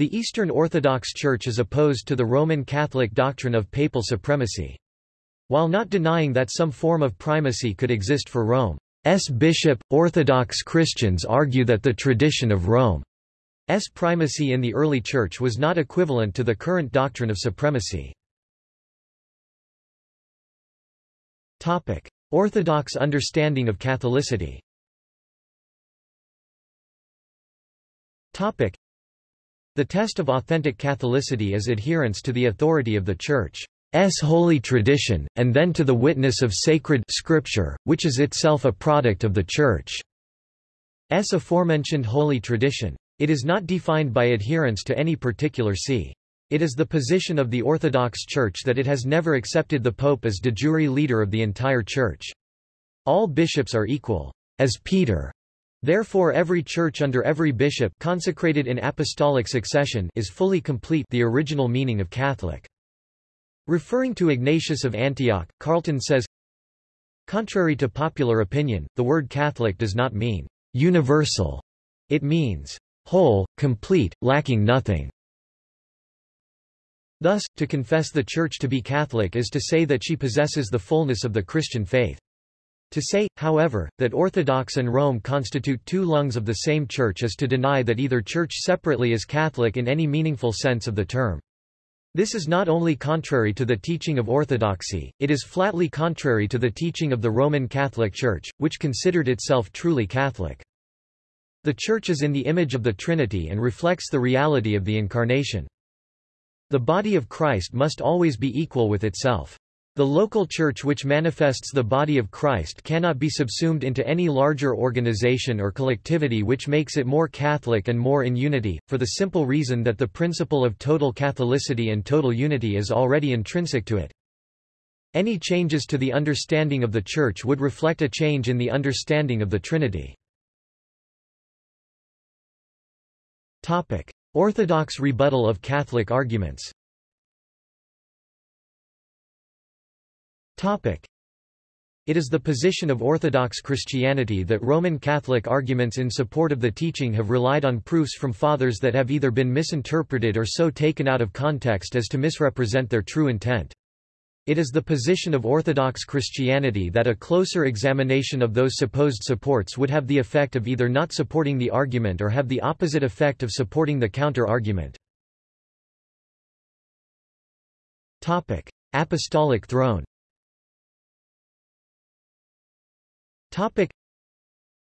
The Eastern Orthodox Church is opposed to the Roman Catholic doctrine of papal supremacy. While not denying that some form of primacy could exist for Rome's bishop, Orthodox Christians argue that the tradition of Rome's primacy in the early Church was not equivalent to the current doctrine of supremacy. Orthodox understanding of Catholicity The test of authentic Catholicity is adherence to the authority of the Church. Church's holy tradition, and then to the witness of sacred Scripture, which is itself a product of the Church. Church's aforementioned holy tradition. It is not defined by adherence to any particular see. It is the position of the Orthodox Church that it has never accepted the Pope as de jure leader of the entire Church. All bishops are equal, as Peter. Therefore every church under every bishop consecrated in apostolic succession is fully complete the original meaning of Catholic. Referring to Ignatius of Antioch, Carlton says, Contrary to popular opinion, the word Catholic does not mean universal. It means whole, complete, lacking nothing. Thus, to confess the Church to be Catholic is to say that she possesses the fullness of the Christian faith. To say, however, that Orthodox and Rome constitute two lungs of the same Church is to deny that either Church separately is Catholic in any meaningful sense of the term. This is not only contrary to the teaching of Orthodoxy, it is flatly contrary to the teaching of the Roman Catholic Church, which considered itself truly Catholic. The Church is in the image of the Trinity and reflects the reality of the Incarnation. The body of Christ must always be equal with itself. The local church which manifests the body of Christ cannot be subsumed into any larger organization or collectivity which makes it more Catholic and more in unity, for the simple reason that the principle of total Catholicity and total unity is already intrinsic to it. Any changes to the understanding of the Church would reflect a change in the understanding of the Trinity. Orthodox rebuttal of Catholic arguments It is the position of Orthodox Christianity that Roman Catholic arguments in support of the teaching have relied on proofs from fathers that have either been misinterpreted or so taken out of context as to misrepresent their true intent. It is the position of Orthodox Christianity that a closer examination of those supposed supports would have the effect of either not supporting the argument or have the opposite effect of supporting the counter-argument. Apostolic throne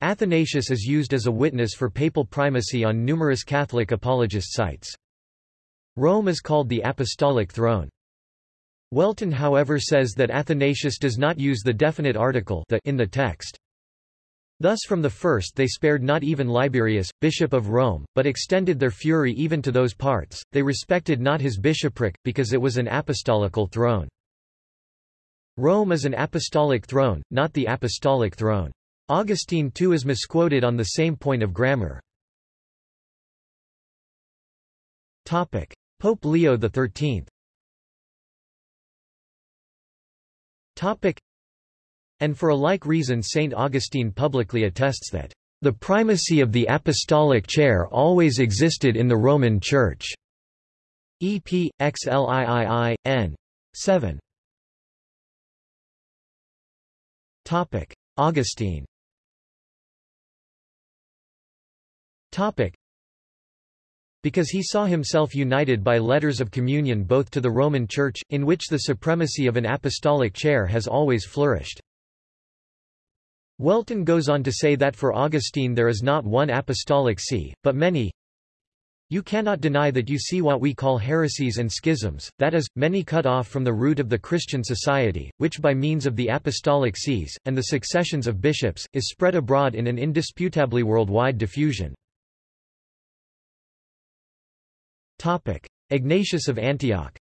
Athanasius is used as a witness for papal primacy on numerous Catholic apologist sites. Rome is called the Apostolic Throne. Whelton however says that Athanasius does not use the definite article the in the text. Thus from the first they spared not even Liberius, bishop of Rome, but extended their fury even to those parts, they respected not his bishopric, because it was an apostolical throne. Rome is an apostolic throne, not the apostolic throne. Augustine too is misquoted on the same point of grammar. Topic. Pope Leo XIII Topic. And for a like reason St. Augustine publicly attests that, "...the primacy of the apostolic chair always existed in the Roman Church." EP, XLIII, n. 7. Augustine Topic: because he saw himself united by letters of communion both to the Roman Church, in which the supremacy of an apostolic chair has always flourished. Whelton goes on to say that for Augustine there is not one apostolic see, but many. You cannot deny that you see what we call heresies and schisms, that is, many cut off from the root of the Christian society, which by means of the apostolic sees, and the successions of bishops, is spread abroad in an indisputably worldwide diffusion. Topic: Ignatius of Antioch.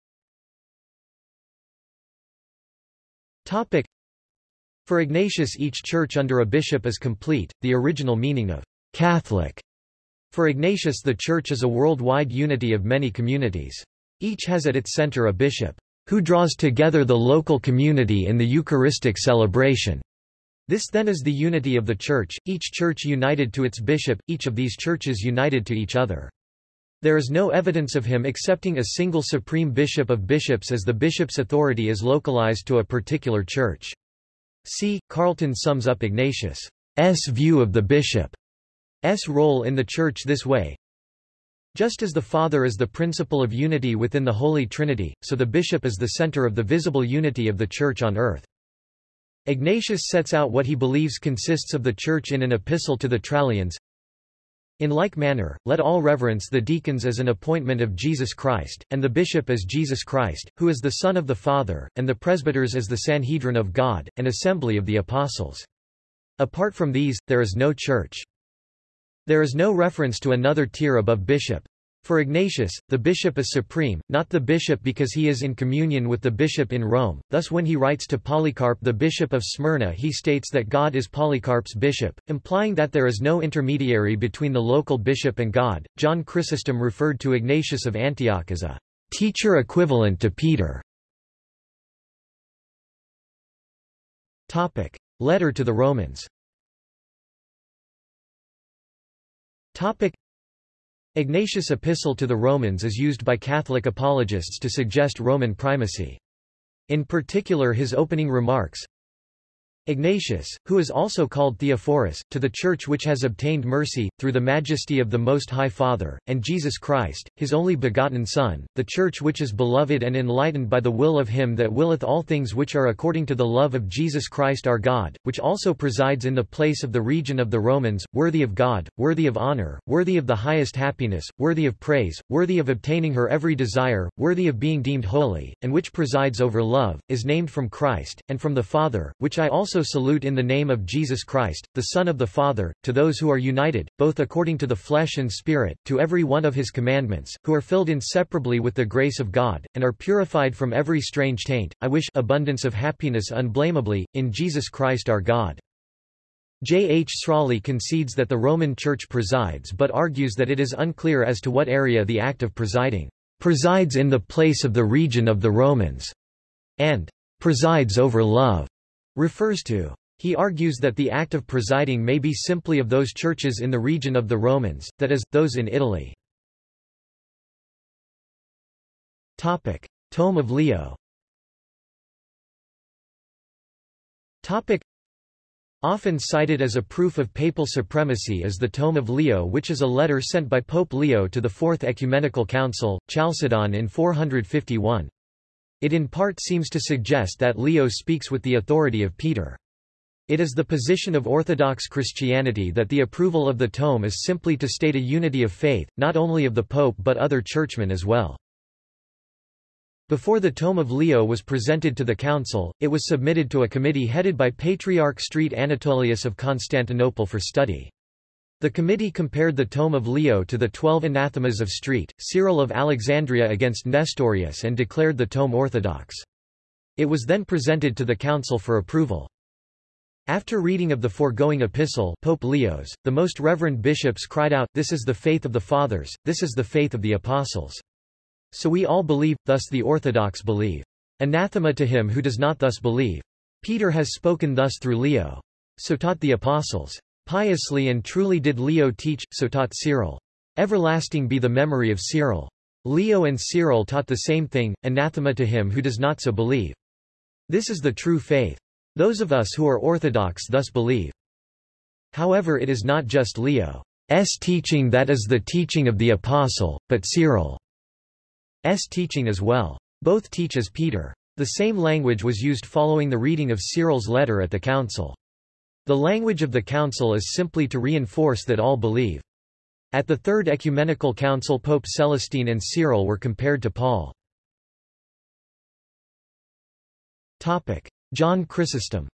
Topic: For Ignatius each church under a bishop is complete, the original meaning of Catholic. For Ignatius the church is a worldwide unity of many communities. Each has at its center a bishop, who draws together the local community in the Eucharistic celebration. This then is the unity of the Church, each church united to its bishop, each of these churches united to each other. There is no evidence of him accepting a single supreme bishop of bishops as the bishop's authority is localized to a particular church. See, Carlton sums up Ignatius' view of the bishop's role in the Church this way. Just as the Father is the principle of unity within the Holy Trinity, so the bishop is the center of the visible unity of the Church on earth. Ignatius sets out what he believes consists of the Church in an epistle to the Trallians. In like manner, let all reverence the deacons as an appointment of Jesus Christ, and the bishop as Jesus Christ, who is the Son of the Father, and the presbyters as the Sanhedrin of God, and assembly of the apostles. Apart from these, there is no church. There is no reference to another tier above bishop. For Ignatius, the bishop is supreme, not the bishop because he is in communion with the bishop in Rome. Thus when he writes to Polycarp the bishop of Smyrna he states that God is Polycarp's bishop, implying that there is no intermediary between the local bishop and God. John Chrysostom referred to Ignatius of Antioch as a teacher equivalent to Peter. Topic: Letter to the Romans. Ignatius' epistle to the Romans is used by Catholic apologists to suggest Roman primacy. In particular his opening remarks, Ignatius, who is also called Theophorus, to the Church which has obtained mercy, through the majesty of the Most High Father, and Jesus Christ, his only begotten Son, the Church which is beloved and enlightened by the will of him that willeth all things which are according to the love of Jesus Christ our God, which also presides in the place of the region of the Romans, worthy of God, worthy of honor, worthy of the highest happiness, worthy of praise, worthy of obtaining her every desire, worthy of being deemed holy, and which presides over love, is named from Christ, and from the Father, which I also also salute in the name of Jesus Christ, the Son of the Father, to those who are united, both according to the flesh and spirit, to every one of his commandments, who are filled inseparably with the grace of God, and are purified from every strange taint, I wish abundance of happiness unblameably, in Jesus Christ our God. J. H. Srawley concedes that the Roman Church presides but argues that it is unclear as to what area the act of presiding presides in the place of the region of the Romans, and presides over love refers to. He argues that the act of presiding may be simply of those churches in the region of the Romans, that is, those in Italy. Topic. Tome of Leo Topic. Often cited as a proof of papal supremacy is the Tome of Leo which is a letter sent by Pope Leo to the Fourth Ecumenical Council, Chalcedon in 451. It in part seems to suggest that Leo speaks with the authority of Peter. It is the position of Orthodox Christianity that the approval of the tome is simply to state a unity of faith, not only of the Pope but other churchmen as well. Before the Tome of Leo was presented to the Council, it was submitted to a committee headed by Patriarch Street Anatolius of Constantinople for study. The committee compared the Tome of Leo to the Twelve Anathemas of Street, Cyril of Alexandria against Nestorius and declared the tome orthodox. It was then presented to the council for approval. After reading of the foregoing epistle Pope Leo's, the most reverend bishops cried out, This is the faith of the fathers, this is the faith of the apostles. So we all believe, thus the orthodox believe. Anathema to him who does not thus believe. Peter has spoken thus through Leo. So taught the apostles. Piously and truly did Leo teach, so taught Cyril. Everlasting be the memory of Cyril. Leo and Cyril taught the same thing, anathema to him who does not so believe. This is the true faith. Those of us who are orthodox thus believe. However it is not just Leo's teaching that is the teaching of the apostle, but Cyril's teaching as well. Both teach as Peter. The same language was used following the reading of Cyril's letter at the council. The language of the Council is simply to reinforce that all believe. At the Third Ecumenical Council Pope Celestine and Cyril were compared to Paul. John Chrysostom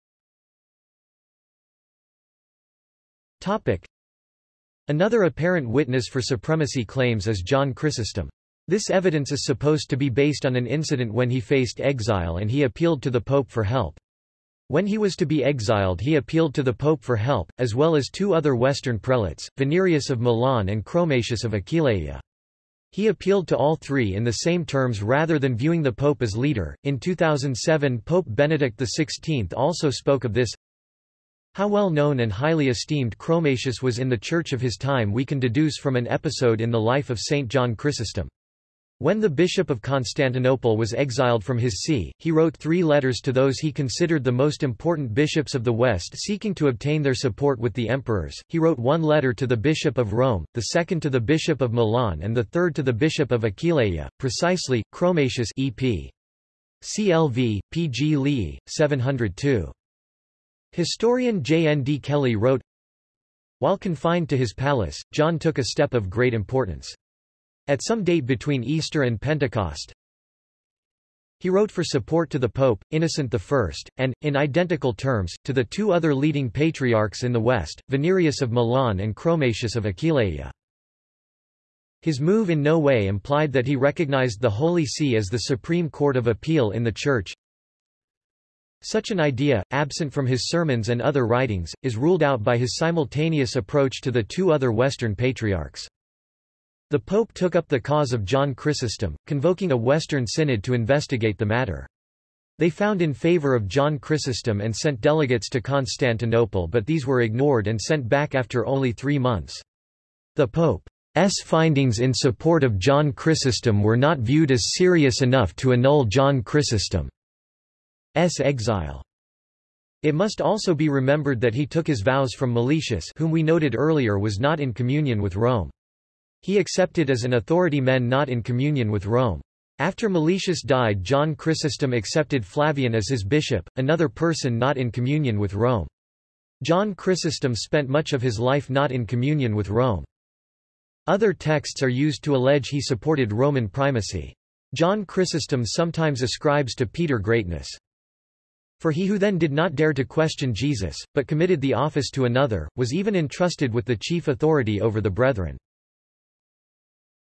Another apparent witness for supremacy claims is John Chrysostom. This evidence is supposed to be based on an incident when he faced exile and he appealed to the Pope for help. When he was to be exiled he appealed to the Pope for help, as well as two other Western prelates, Venerius of Milan and Chromatius of Aquileia. He appealed to all three in the same terms rather than viewing the Pope as leader. In 2007 Pope Benedict XVI also spoke of this. How well known and highly esteemed Chromatius was in the church of his time we can deduce from an episode in the life of Saint John Chrysostom. When the bishop of Constantinople was exiled from his see, he wrote three letters to those he considered the most important bishops of the West seeking to obtain their support with the emperors. He wrote one letter to the bishop of Rome, the second to the bishop of Milan and the third to the bishop of Aquileia, precisely, Chromatius EP. CLV, P. G. Lee, 702. Historian J. N. D. Kelly wrote, While confined to his palace, John took a step of great importance. At some date between Easter and Pentecost, he wrote for support to the Pope, Innocent I, and, in identical terms, to the two other leading patriarchs in the West, Venerius of Milan and Chromatius of Aquileia. His move in no way implied that he recognized the Holy See as the supreme court of appeal in the Church. Such an idea, absent from his sermons and other writings, is ruled out by his simultaneous approach to the two other Western patriarchs. The Pope took up the cause of John Chrysostom, convoking a Western synod to investigate the matter. They found in favor of John Chrysostom and sent delegates to Constantinople but these were ignored and sent back after only three months. The Pope's findings in support of John Chrysostom were not viewed as serious enough to annul John Chrysostom's exile. It must also be remembered that he took his vows from Meletius whom we noted earlier was not in communion with Rome. He accepted as an authority men not in communion with Rome. After Meletius died John Chrysostom accepted Flavian as his bishop, another person not in communion with Rome. John Chrysostom spent much of his life not in communion with Rome. Other texts are used to allege he supported Roman primacy. John Chrysostom sometimes ascribes to Peter greatness. For he who then did not dare to question Jesus, but committed the office to another, was even entrusted with the chief authority over the brethren.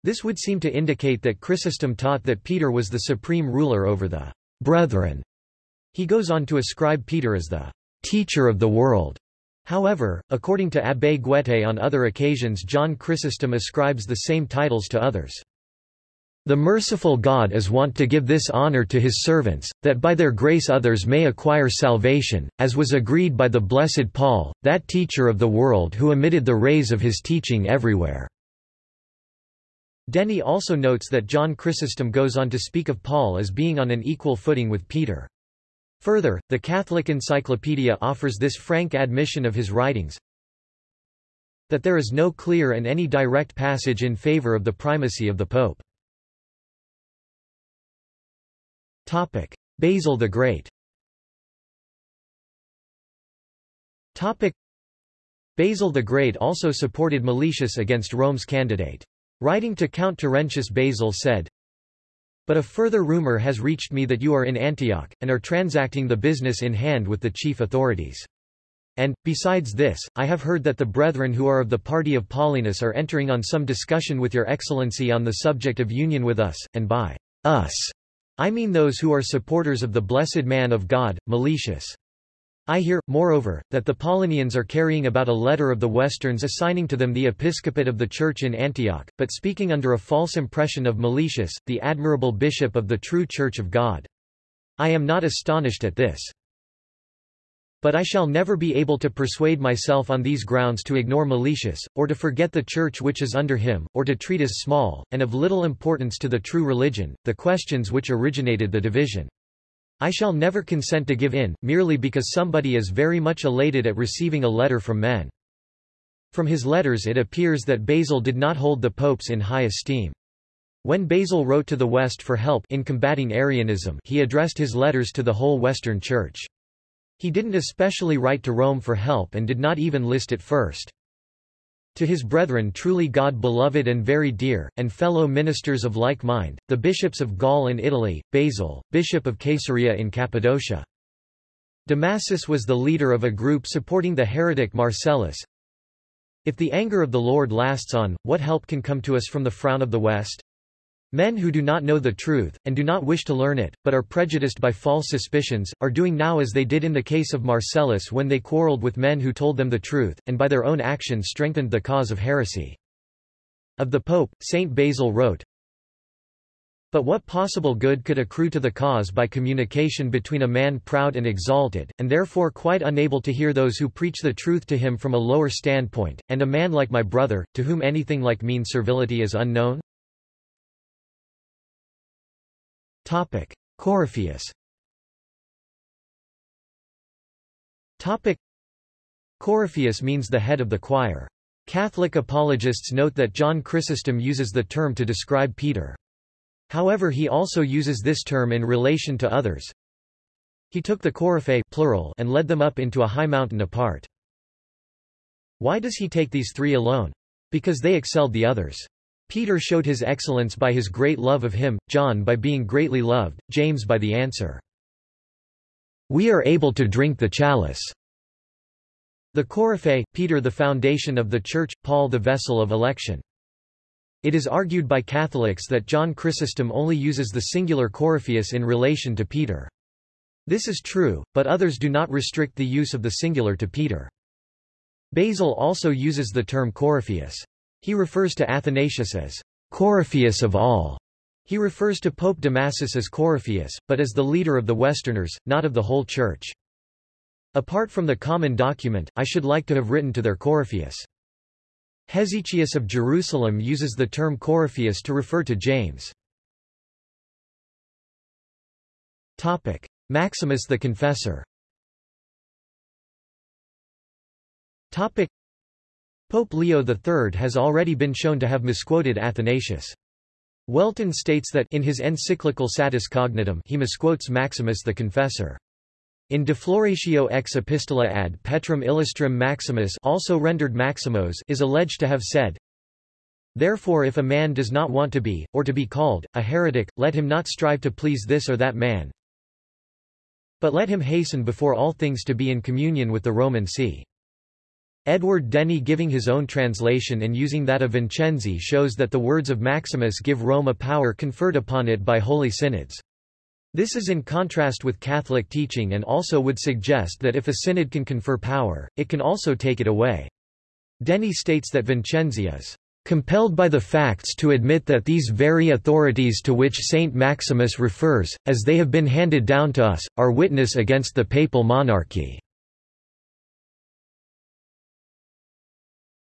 This would seem to indicate that Chrysostom taught that Peter was the supreme ruler over the brethren. He goes on to ascribe Peter as the teacher of the world. However, according to Abbé Guettée on other occasions John Chrysostom ascribes the same titles to others. The merciful God is wont to give this honor to his servants, that by their grace others may acquire salvation, as was agreed by the blessed Paul, that teacher of the world who emitted the rays of his teaching everywhere. Denny also notes that John Chrysostom goes on to speak of Paul as being on an equal footing with Peter. Further, the Catholic Encyclopedia offers this frank admission of his writings, that there is no clear and any direct passage in favor of the primacy of the Pope. Topic. Basil the Great Topic. Basil the Great also supported Meletius against Rome's candidate. Writing to Count Terentius Basil said, But a further rumor has reached me that you are in Antioch, and are transacting the business in hand with the chief authorities. And, besides this, I have heard that the brethren who are of the party of Paulinus are entering on some discussion with your excellency on the subject of union with us, and by us, I mean those who are supporters of the blessed man of God, Meletius. I hear, moreover, that the Paulinians are carrying about a letter of the Westerns assigning to them the episcopate of the Church in Antioch, but speaking under a false impression of Meletius, the admirable bishop of the true Church of God. I am not astonished at this. But I shall never be able to persuade myself on these grounds to ignore Meletius, or to forget the Church which is under him, or to treat as small, and of little importance to the true religion, the questions which originated the division. I shall never consent to give in, merely because somebody is very much elated at receiving a letter from men. From his letters it appears that Basil did not hold the popes in high esteem. When Basil wrote to the West for help in combating Arianism he addressed his letters to the whole Western Church. He didn't especially write to Rome for help and did not even list it first. To his brethren truly God-beloved and very dear, and fellow ministers of like mind, the bishops of Gaul and Italy, Basil, bishop of Caesarea in Cappadocia. Damasus was the leader of a group supporting the heretic Marcellus. If the anger of the Lord lasts on, what help can come to us from the frown of the West? Men who do not know the truth, and do not wish to learn it, but are prejudiced by false suspicions, are doing now as they did in the case of Marcellus when they quarreled with men who told them the truth, and by their own action strengthened the cause of heresy. Of the Pope, Saint Basil wrote, But what possible good could accrue to the cause by communication between a man proud and exalted, and therefore quite unable to hear those who preach the truth to him from a lower standpoint, and a man like my brother, to whom anything like mean servility is unknown? Coryphaeus Coryphaeus means the head of the choir. Catholic apologists note that John Chrysostom uses the term to describe Peter. However he also uses this term in relation to others. He took the Coryphae plural and led them up into a high mountain apart. Why does he take these three alone? Because they excelled the others. Peter showed his excellence by his great love of him, John by being greatly loved, James by the answer. We are able to drink the chalice. The Coryphae, Peter the foundation of the Church, Paul the vessel of election. It is argued by Catholics that John Chrysostom only uses the singular Coryphaeus in relation to Peter. This is true, but others do not restrict the use of the singular to Peter. Basil also uses the term Coryphaeus. He refers to Athanasius as Coryphaeus of all. He refers to Pope Damasus as Coryphaeus, but as the leader of the Westerners, not of the whole Church. Apart from the common document, I should like to have written to their Coryphaeus. Hesychius of Jerusalem uses the term Coryphaeus to refer to James. Topic. Maximus the Confessor Topic. Pope Leo III has already been shown to have misquoted Athanasius. Whelton states that in his encyclical Satis Cognitum he misquotes Maximus the Confessor. In De Floratio ex epistola ad Petrum illustrum Maximus also rendered Maximos is alleged to have said, Therefore if a man does not want to be, or to be called, a heretic, let him not strive to please this or that man, but let him hasten before all things to be in communion with the Roman See. Edward Denny giving his own translation and using that of Vincenzi shows that the words of Maximus give Rome a power conferred upon it by holy synods. This is in contrast with Catholic teaching and also would suggest that if a synod can confer power, it can also take it away. Denny states that Vincenzi is compelled by the facts to admit that these very authorities to which Saint Maximus refers, as they have been handed down to us, are witness against the papal monarchy.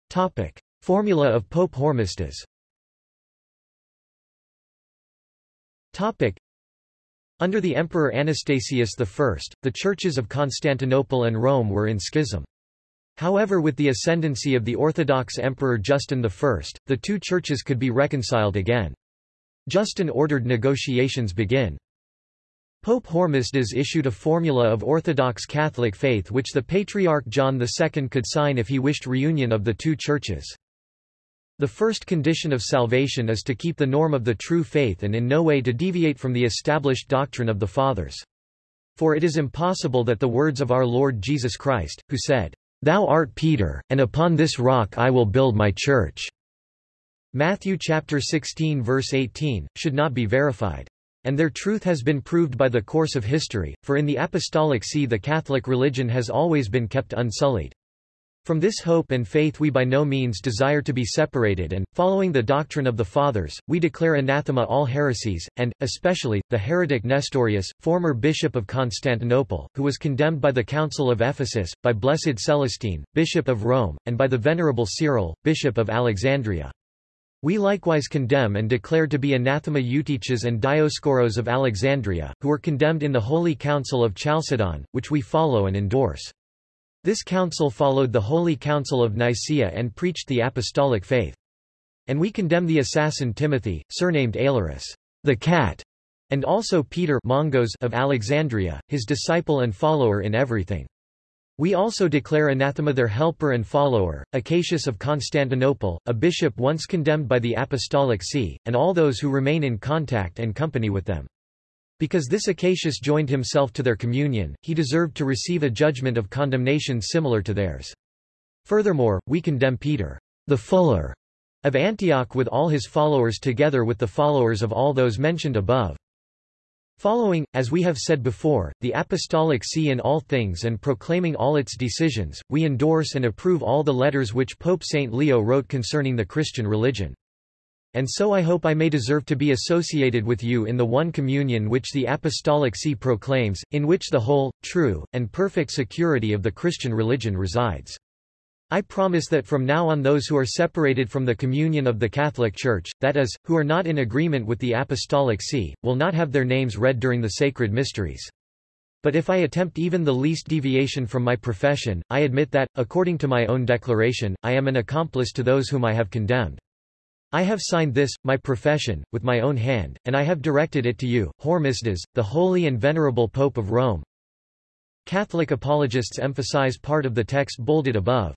Topic. Formula of Pope Hormisdas Topic. Under the Emperor Anastasius I, the churches of Constantinople and Rome were in schism. However with the ascendancy of the Orthodox Emperor Justin I, the two churches could be reconciled again. Justin ordered negotiations begin. Pope Hormisdas issued a formula of Orthodox Catholic faith which the Patriarch John II could sign if he wished reunion of the two churches. The first condition of salvation is to keep the norm of the true faith and in no way to deviate from the established doctrine of the Fathers. For it is impossible that the words of our Lord Jesus Christ, who said, Thou art Peter, and upon this rock I will build my church. Matthew chapter 16 verse 18, should not be verified. And their truth has been proved by the course of history, for in the Apostolic See the Catholic religion has always been kept unsullied. From this hope and faith we by no means desire to be separated and, following the doctrine of the Fathers, we declare anathema all heresies, and, especially, the heretic Nestorius, former bishop of Constantinople, who was condemned by the Council of Ephesus, by Blessed Celestine, bishop of Rome, and by the Venerable Cyril, bishop of Alexandria. We likewise condemn and declare to be anathema Eutyches and Dioscoros of Alexandria, who were condemned in the Holy Council of Chalcedon, which we follow and endorse. This council followed the Holy Council of Nicaea and preached the apostolic faith. And we condemn the assassin Timothy, surnamed Aelurus, the cat, and also Peter Mongos of Alexandria, his disciple and follower in everything. We also declare anathema their helper and follower, Acacius of Constantinople, a bishop once condemned by the Apostolic See, and all those who remain in contact and company with them. Because this Acacius joined himself to their communion, he deserved to receive a judgment of condemnation similar to theirs. Furthermore, we condemn Peter, the Fuller, of Antioch with all his followers together with the followers of all those mentioned above. Following, as we have said before, the Apostolic See in all things and proclaiming all its decisions, we endorse and approve all the letters which Pope St. Leo wrote concerning the Christian religion. And so I hope I may deserve to be associated with you in the one communion which the Apostolic See proclaims, in which the whole, true, and perfect security of the Christian religion resides. I promise that from now on those who are separated from the communion of the Catholic Church, that is, who are not in agreement with the Apostolic See, will not have their names read during the sacred mysteries. But if I attempt even the least deviation from my profession, I admit that, according to my own declaration, I am an accomplice to those whom I have condemned. I have signed this, my profession, with my own hand, and I have directed it to you, Hormisdas, the holy and venerable Pope of Rome. Catholic apologists emphasize part of the text bolded above.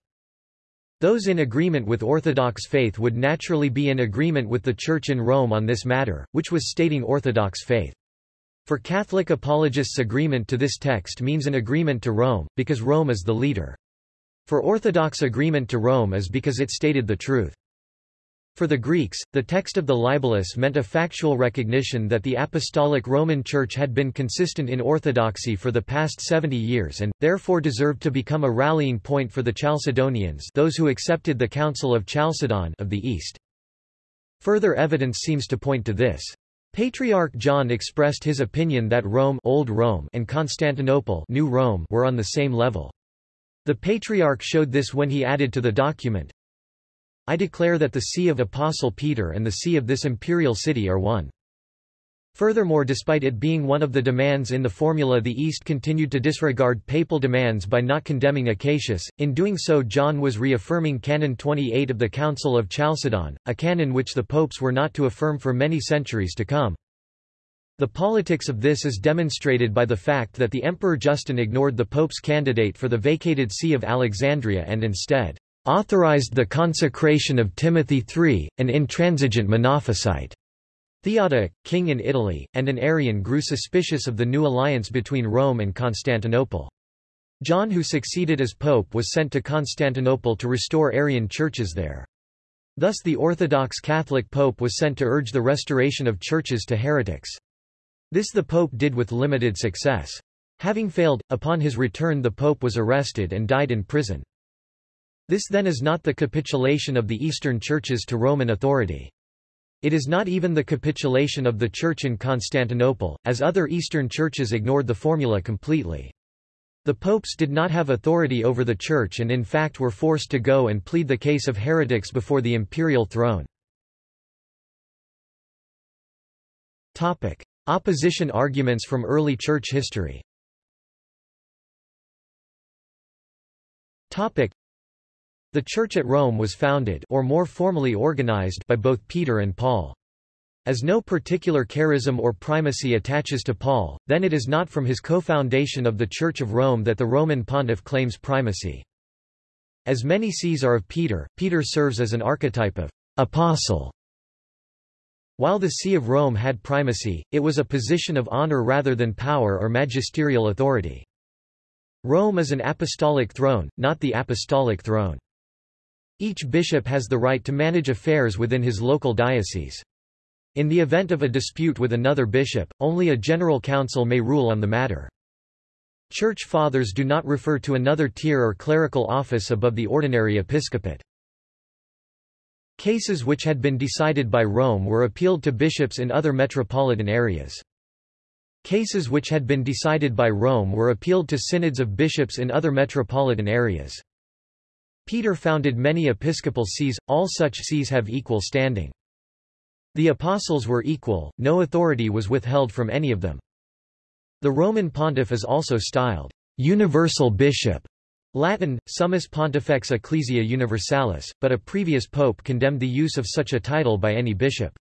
Those in agreement with Orthodox faith would naturally be in agreement with the Church in Rome on this matter, which was stating Orthodox faith. For Catholic apologists agreement to this text means an agreement to Rome, because Rome is the leader. For Orthodox agreement to Rome is because it stated the truth. For the Greeks, the text of the Libellus meant a factual recognition that the Apostolic Roman Church had been consistent in orthodoxy for the past 70 years and, therefore deserved to become a rallying point for the Chalcedonians those who accepted the Council of Chalcedon of the East. Further evidence seems to point to this. Patriarch John expressed his opinion that Rome, Old Rome and Constantinople New Rome were on the same level. The Patriarch showed this when he added to the document, I declare that the see of Apostle Peter and the see of this imperial city are one. Furthermore despite it being one of the demands in the formula the East continued to disregard papal demands by not condemning Acacius, in doing so John was reaffirming Canon 28 of the Council of Chalcedon, a canon which the popes were not to affirm for many centuries to come. The politics of this is demonstrated by the fact that the Emperor Justin ignored the pope's candidate for the vacated See of Alexandria and instead authorized the consecration of Timothy III, an intransigent Monophysite. Theodoric, king in Italy, and an Arian grew suspicious of the new alliance between Rome and Constantinople. John who succeeded as pope was sent to Constantinople to restore Arian churches there. Thus the Orthodox Catholic pope was sent to urge the restoration of churches to heretics. This the pope did with limited success. Having failed, upon his return the pope was arrested and died in prison. This then is not the capitulation of the Eastern churches to Roman authority. It is not even the capitulation of the Church in Constantinople, as other Eastern churches ignored the formula completely. The popes did not have authority over the Church and in fact were forced to go and plead the case of heretics before the imperial throne. Topic. Opposition arguments from early church history Topic. The Church at Rome was founded or more formally organized by both Peter and Paul. As no particular charism or primacy attaches to Paul, then it is not from his co-foundation of the Church of Rome that the Roman pontiff claims primacy. As many sees are of Peter, Peter serves as an archetype of apostle. While the See of Rome had primacy, it was a position of honor rather than power or magisterial authority. Rome is an apostolic throne, not the apostolic throne. Each bishop has the right to manage affairs within his local diocese. In the event of a dispute with another bishop, only a general council may rule on the matter. Church fathers do not refer to another tier or clerical office above the ordinary episcopate. Cases which had been decided by Rome were appealed to bishops in other metropolitan areas. Cases which had been decided by Rome were appealed to synods of bishops in other metropolitan areas. Peter founded many episcopal sees, all such sees have equal standing. The apostles were equal, no authority was withheld from any of them. The Roman pontiff is also styled universal bishop, Latin, summus pontifex ecclesia universalis, but a previous pope condemned the use of such a title by any bishop.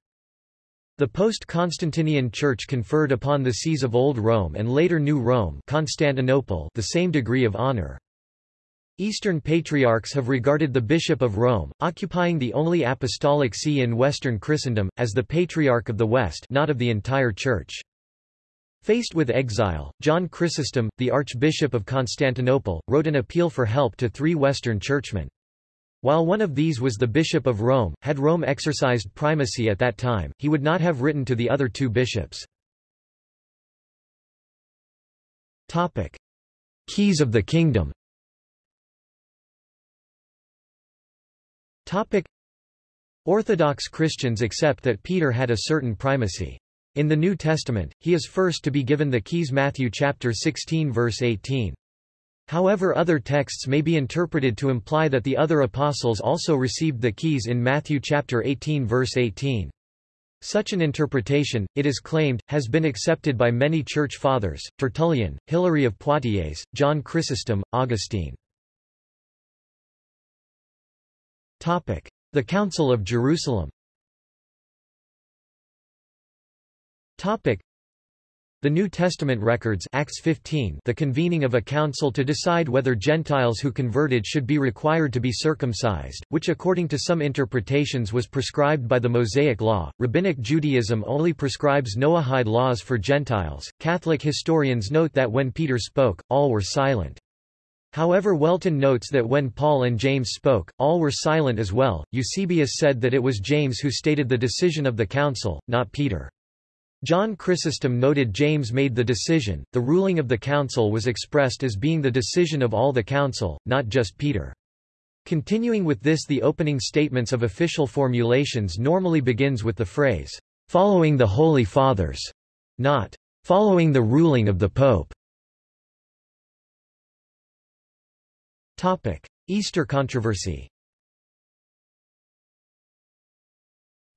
The post-Constantinian Church conferred upon the sees of Old Rome and later New Rome Constantinople the same degree of honor. Eastern patriarchs have regarded the Bishop of Rome, occupying the only apostolic see in Western Christendom, as the Patriarch of the West not of the entire Church. Faced with exile, John Chrysostom, the Archbishop of Constantinople, wrote an appeal for help to three Western churchmen. While one of these was the Bishop of Rome, had Rome exercised primacy at that time, he would not have written to the other two bishops. Keys of the Kingdom Topic. Orthodox Christians accept that Peter had a certain primacy. In the New Testament, he is first to be given the keys Matthew chapter 16 verse 18. However other texts may be interpreted to imply that the other apostles also received the keys in Matthew chapter 18 verse 18. Such an interpretation, it is claimed, has been accepted by many church fathers, Tertullian, Hilary of Poitiers, John Chrysostom, Augustine. The Council of Jerusalem the New Testament records Acts 15 the convening of a council to decide whether Gentiles who converted should be required to be circumcised, which according to some interpretations was prescribed by the Mosaic Law. Rabbinic Judaism only prescribes Noahide laws for Gentiles. Catholic historians note that when Peter spoke, all were silent. However Whelton notes that when Paul and James spoke, all were silent as well. Eusebius said that it was James who stated the decision of the council, not Peter. John Chrysostom noted James made the decision, the ruling of the council was expressed as being the decision of all the council, not just Peter. Continuing with this the opening statements of official formulations normally begins with the phrase, "...following the Holy Fathers", not, "...following the ruling of the Pope". Easter controversy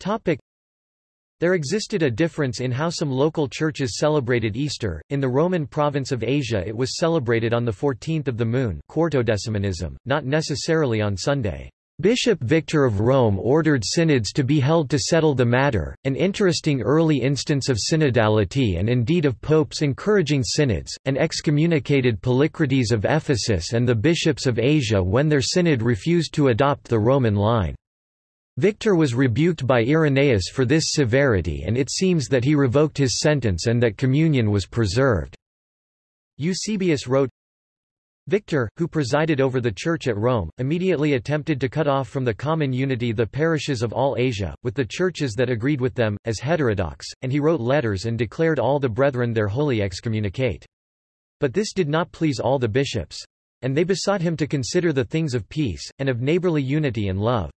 Topic: there existed a difference in how some local churches celebrated Easter. In the Roman province of Asia it was celebrated on the 14th of the moon quartodecimanism, not necessarily on Sunday. Bishop Victor of Rome ordered synods to be held to settle the matter, an interesting early instance of synodality and indeed of popes encouraging synods, and excommunicated Polycrates of Ephesus and the bishops of Asia when their synod refused to adopt the Roman line. Victor was rebuked by Irenaeus for this severity and it seems that he revoked his sentence and that communion was preserved. Eusebius wrote, Victor, who presided over the Church at Rome, immediately attempted to cut off from the common unity the parishes of all Asia, with the churches that agreed with them, as heterodox, and he wrote letters and declared all the brethren their wholly excommunicate. But this did not please all the bishops. And they besought him to consider the things of peace, and of neighborly unity and love.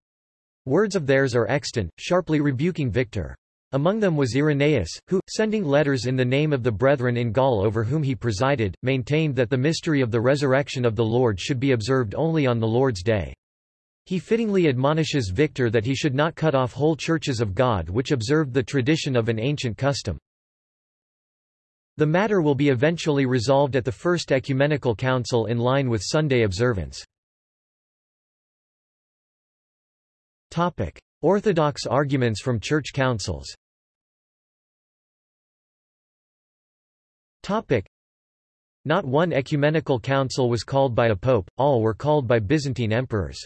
Words of theirs are extant, sharply rebuking Victor. Among them was Irenaeus, who, sending letters in the name of the brethren in Gaul over whom he presided, maintained that the mystery of the resurrection of the Lord should be observed only on the Lord's day. He fittingly admonishes Victor that he should not cut off whole churches of God which observed the tradition of an ancient custom. The matter will be eventually resolved at the First Ecumenical Council in line with Sunday observance. Orthodox arguments from church councils. Not one ecumenical council was called by a pope, all were called by Byzantine emperors.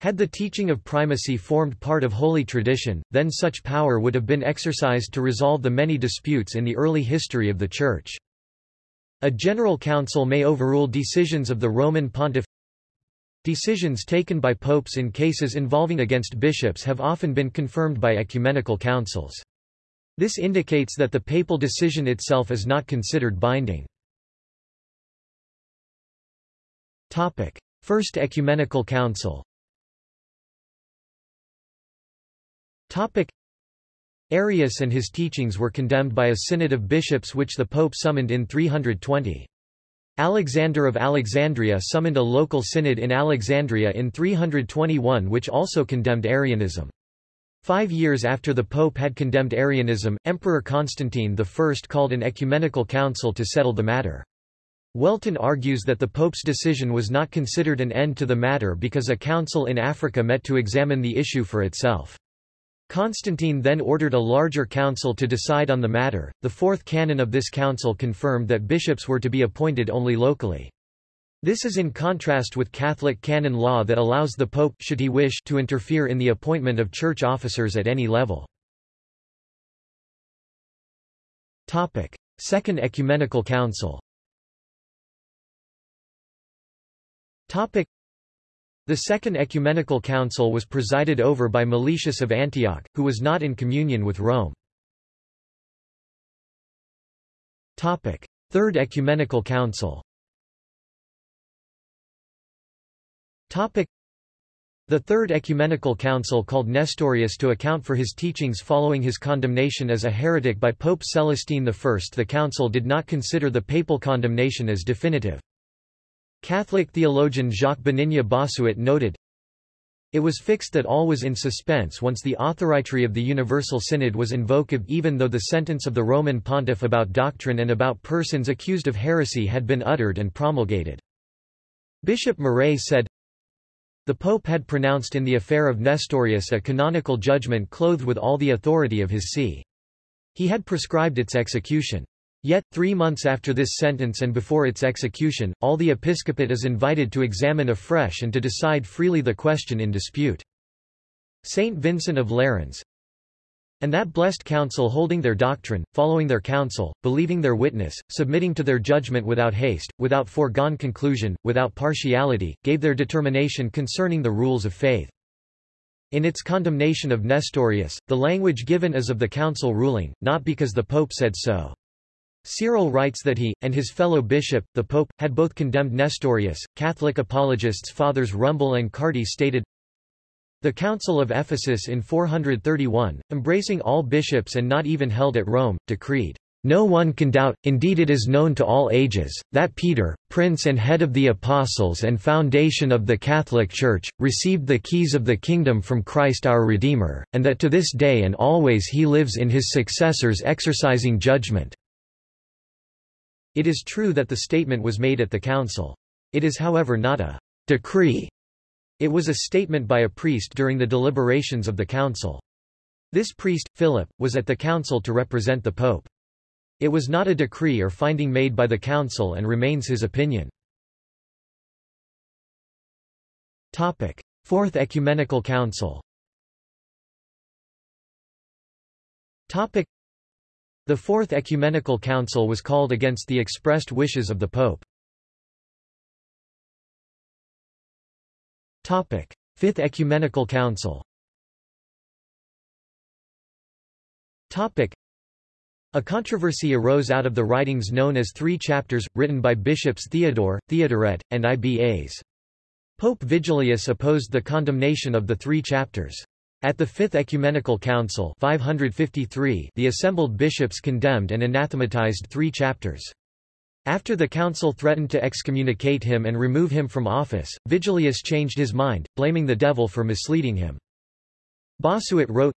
Had the teaching of primacy formed part of holy tradition, then such power would have been exercised to resolve the many disputes in the early history of the Church. A general council may overrule decisions of the Roman pontiff Decisions taken by popes in cases involving against bishops have often been confirmed by ecumenical councils. This indicates that the papal decision itself is not considered binding. Topic: First Ecumenical Council Topic: Arius and his teachings were condemned by a synod of bishops which the pope summoned in 320. Alexander of Alexandria summoned a local synod in Alexandria in 321 which also condemned Arianism. Five years after the Pope had condemned Arianism, Emperor Constantine I called an ecumenical council to settle the matter. Whelton argues that the Pope's decision was not considered an end to the matter because a council in Africa met to examine the issue for itself. Constantine then ordered a larger council to decide on the matter. The fourth canon of this council confirmed that bishops were to be appointed only locally. This is in contrast with Catholic canon law that allows the Pope should he wish to interfere in the appointment of church officers at any level. Topic: Second Ecumenical Council. Topic: the Second Ecumenical Council was presided over by Meletius of Antioch, who was not in communion with Rome. Third Ecumenical Council The Third Ecumenical Council called Nestorius to account for his teachings following his condemnation as a heretic by Pope Celestine I. The council did not consider the papal condemnation as definitive. Catholic theologian Jacques Benigne Bossuet noted, It was fixed that all was in suspense once the authority of the Universal Synod was invoked even though the sentence of the Roman pontiff about doctrine and about persons accused of heresy had been uttered and promulgated. Bishop Murray said, the Pope had pronounced in the affair of Nestorius a canonical judgment clothed with all the authority of his see. He had prescribed its execution. Yet, three months after this sentence and before its execution, all the episcopate is invited to examine afresh and to decide freely the question in dispute. Saint Vincent of Lerins, and that blessed council holding their doctrine, following their counsel, believing their witness, submitting to their judgment without haste, without foregone conclusion, without partiality, gave their determination concerning the rules of faith. In its condemnation of Nestorius, the language given is of the council ruling, not because the pope said so. Cyril writes that he, and his fellow bishop, the pope, had both condemned Nestorius. Catholic apologists Fathers Rumble and Carty stated, the Council of Ephesus in 431, embracing all bishops and not even held at Rome, decreed, no one can doubt, indeed it is known to all ages, that Peter, prince and head of the apostles and foundation of the Catholic Church, received the keys of the kingdom from Christ our Redeemer, and that to this day and always he lives in his successors exercising judgment." It is true that the statement was made at the council. It is however not a decree it was a statement by a priest during the deliberations of the council. This priest, Philip, was at the council to represent the pope. It was not a decree or finding made by the council and remains his opinion. Topic: Fourth Ecumenical Council. Topic: The Fourth Ecumenical Council was called against the expressed wishes of the pope. Fifth Ecumenical Council a controversy arose out of the writings known as Three Chapters, written by bishops Theodore, Theodoret, and Ibas. Pope Vigilius opposed the condemnation of the Three Chapters. At the Fifth Ecumenical Council 553, the assembled bishops condemned and anathematized three chapters. After the council threatened to excommunicate him and remove him from office, Vigilius changed his mind, blaming the devil for misleading him. Bossuet wrote,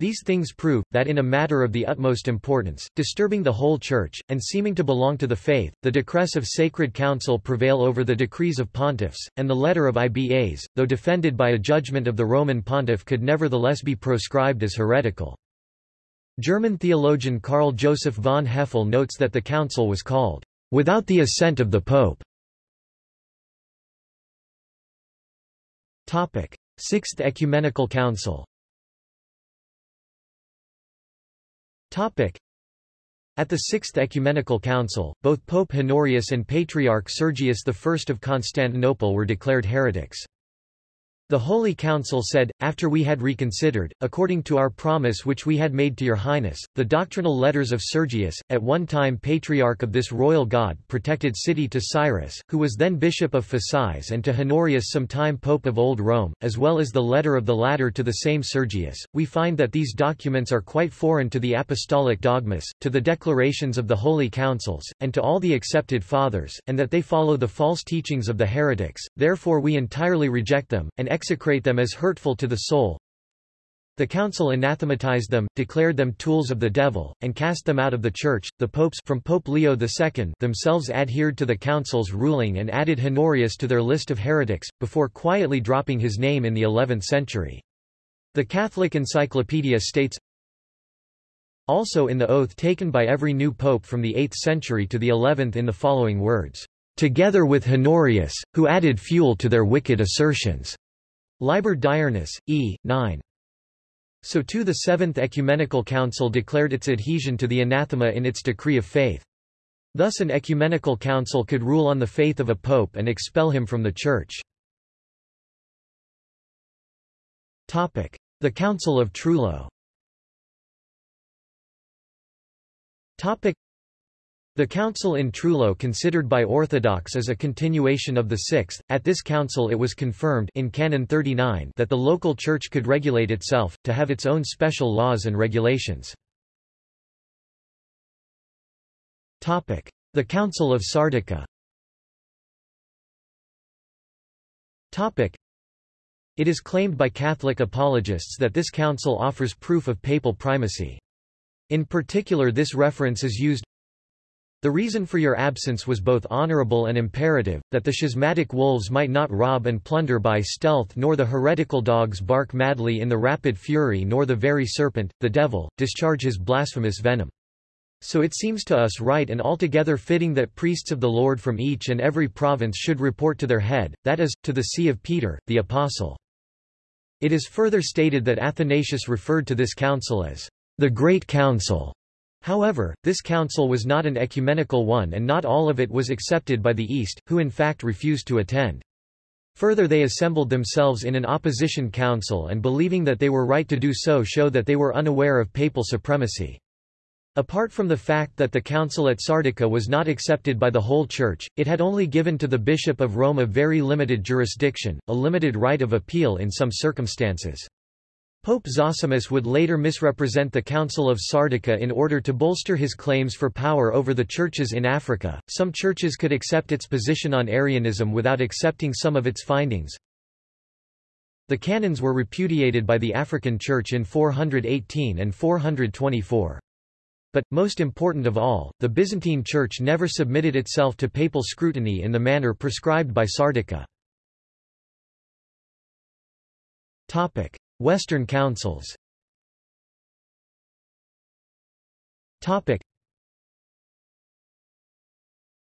these things prove, that in a matter of the utmost importance, disturbing the whole Church, and seeming to belong to the faith, the decrees of sacred council prevail over the decrees of pontiffs, and the letter of Ibas, though defended by a judgment of the Roman pontiff could nevertheless be proscribed as heretical. German theologian Karl Joseph von Hefele notes that the council was called, "...without the assent of the Pope." Sixth Ecumenical Council At the Sixth Ecumenical Council, both Pope Honorius and Patriarch Sergius I of Constantinople were declared heretics. The Holy Council said, after we had reconsidered, according to our promise which we had made to your highness, the doctrinal letters of Sergius, at one time patriarch of this royal god protected city to Cyrus, who was then bishop of Phasis and to Honorius some time pope of Old Rome, as well as the letter of the latter to the same Sergius, we find that these documents are quite foreign to the apostolic dogmas, to the declarations of the holy councils, and to all the accepted fathers, and that they follow the false teachings of the heretics, therefore we entirely reject them, and execrate them as hurtful to the soul. The council anathematized them, declared them tools of the devil, and cast them out of the church. The popes from Pope Leo II themselves adhered to the council's ruling and added Honorius to their list of heretics, before quietly dropping his name in the 11th century. The Catholic Encyclopedia states, also in the oath taken by every new pope from the 8th century to the 11th in the following words, "...together with Honorius, who added fuel to their wicked assertions." Liber Diurnus, E. 9. So too the Seventh Ecumenical Council declared its adhesion to the anathema in its decree of faith. Thus an ecumenical council could rule on the faith of a pope and expel him from the Church. The Council of Trullo The council in Trullo considered by Orthodox as a continuation of the sixth, at this council it was confirmed in Canon 39 that the local church could regulate itself, to have its own special laws and regulations. The Council of Sardica It is claimed by Catholic apologists that this council offers proof of papal primacy. In particular this reference is used the reason for your absence was both honorable and imperative, that the schismatic wolves might not rob and plunder by stealth nor the heretical dogs bark madly in the rapid fury nor the very serpent, the devil, discharge his blasphemous venom. So it seems to us right and altogether fitting that priests of the Lord from each and every province should report to their head, that is, to the see of Peter, the Apostle. It is further stated that Athanasius referred to this council as the Great Council, However, this council was not an ecumenical one and not all of it was accepted by the East, who in fact refused to attend. Further they assembled themselves in an opposition council and believing that they were right to do so show that they were unaware of papal supremacy. Apart from the fact that the council at Sardica was not accepted by the whole Church, it had only given to the Bishop of Rome a very limited jurisdiction, a limited right of appeal in some circumstances. Pope Zosimus would later misrepresent the Council of Sardica in order to bolster his claims for power over the churches in Africa. Some churches could accept its position on Arianism without accepting some of its findings. The canons were repudiated by the African Church in 418 and 424. But, most important of all, the Byzantine Church never submitted itself to papal scrutiny in the manner prescribed by Sardica. Western councils. Topic.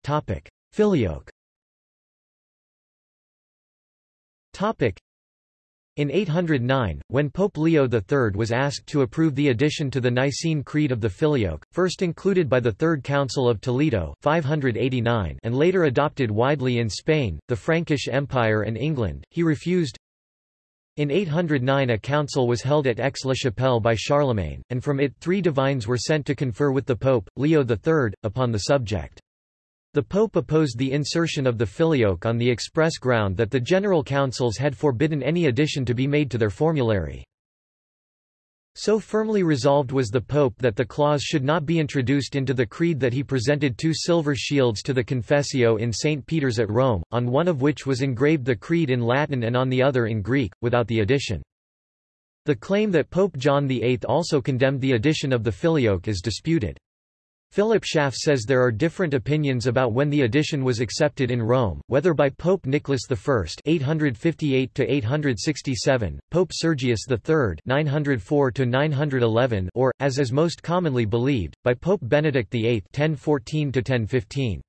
Topic. Filioque. Topic. In 809, when Pope Leo III was asked to approve the addition to the Nicene Creed of the Filioque, first included by the Third Council of Toledo 589 and later adopted widely in Spain, the Frankish Empire and England, he refused, in 809 a council was held at Aix-la-Chapelle by Charlemagne, and from it three divines were sent to confer with the Pope, Leo III, upon the subject. The Pope opposed the insertion of the filioque on the express ground that the general councils had forbidden any addition to be made to their formulary. So firmly resolved was the Pope that the clause should not be introduced into the creed that he presented two silver shields to the Confessio in St. Peter's at Rome, on one of which was engraved the creed in Latin and on the other in Greek, without the addition. The claim that Pope John VIII also condemned the addition of the filioque is disputed. Philip Schaff says there are different opinions about when the addition was accepted in Rome, whether by Pope Nicholas I (858–867), Pope Sergius III (904–911), or, as is most commonly believed, by Pope Benedict VIII (1014–1015).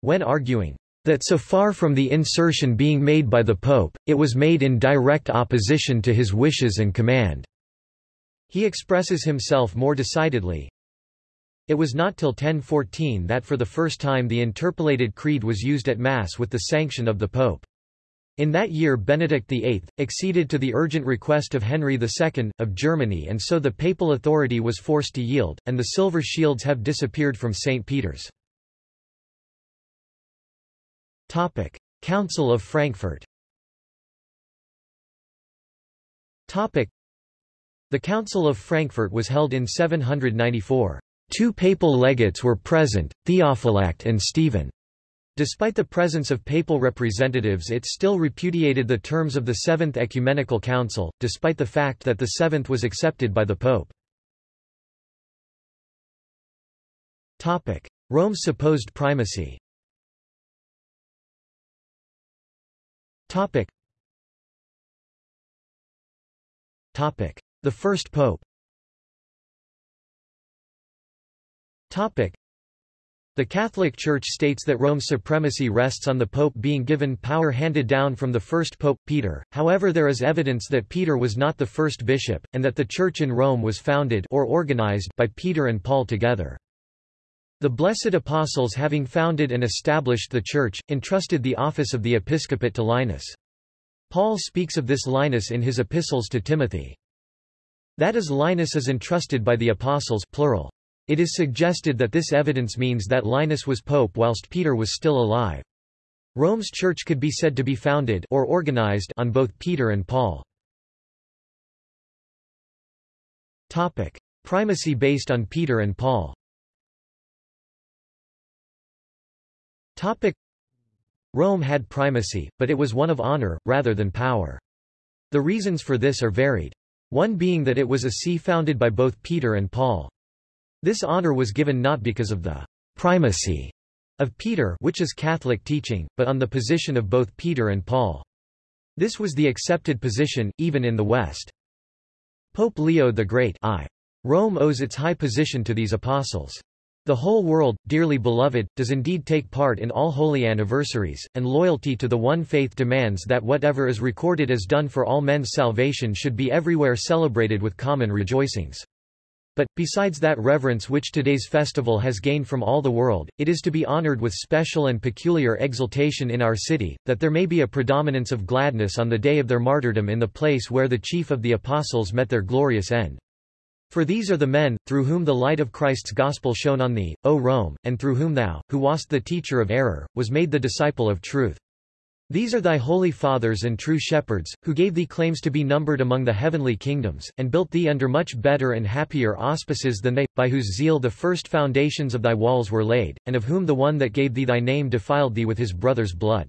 When arguing that so far from the insertion being made by the Pope, it was made in direct opposition to his wishes and command. He expresses himself more decidedly, it was not till 1014 that for the first time the interpolated creed was used at Mass with the sanction of the Pope. In that year Benedict VIII, acceded to the urgent request of Henry II, of Germany and so the papal authority was forced to yield, and the silver shields have disappeared from St. Peter's. Council of Frankfurt The Council of Frankfurt was held in 794. Two papal legates were present, Theophylact and Stephen. Despite the presence of papal representatives it still repudiated the terms of the Seventh Ecumenical Council, despite the fact that the Seventh was accepted by the Pope. Rome's supposed primacy. The first pope The Catholic Church states that Rome's supremacy rests on the Pope being given power handed down from the first Pope, Peter, however there is evidence that Peter was not the first bishop, and that the Church in Rome was founded or organized by Peter and Paul together. The Blessed Apostles having founded and established the Church, entrusted the office of the episcopate to Linus. Paul speaks of this Linus in his epistles to Timothy. That is Linus is entrusted by the apostles plural. It is suggested that this evidence means that Linus was pope whilst Peter was still alive. Rome's church could be said to be founded or organized on both Peter and Paul. Topic: Primacy based on Peter and Paul. Topic: Rome had primacy, but it was one of honor rather than power. The reasons for this are varied. One being that it was a see founded by both Peter and Paul. This honor was given not because of the primacy of Peter which is Catholic teaching, but on the position of both Peter and Paul. This was the accepted position, even in the West. Pope Leo the Great I. Rome owes its high position to these apostles. The whole world, dearly beloved, does indeed take part in all holy anniversaries, and loyalty to the one faith demands that whatever is recorded as done for all men's salvation should be everywhere celebrated with common rejoicings. But, besides that reverence which today's festival has gained from all the world, it is to be honored with special and peculiar exultation in our city, that there may be a predominance of gladness on the day of their martyrdom in the place where the chief of the apostles met their glorious end. For these are the men, through whom the light of Christ's gospel shone on thee, O Rome, and through whom thou, who wast the teacher of error, was made the disciple of truth. These are thy holy fathers and true shepherds, who gave thee claims to be numbered among the heavenly kingdoms, and built thee under much better and happier auspices than they, by whose zeal the first foundations of thy walls were laid, and of whom the one that gave thee thy name defiled thee with his brother's blood.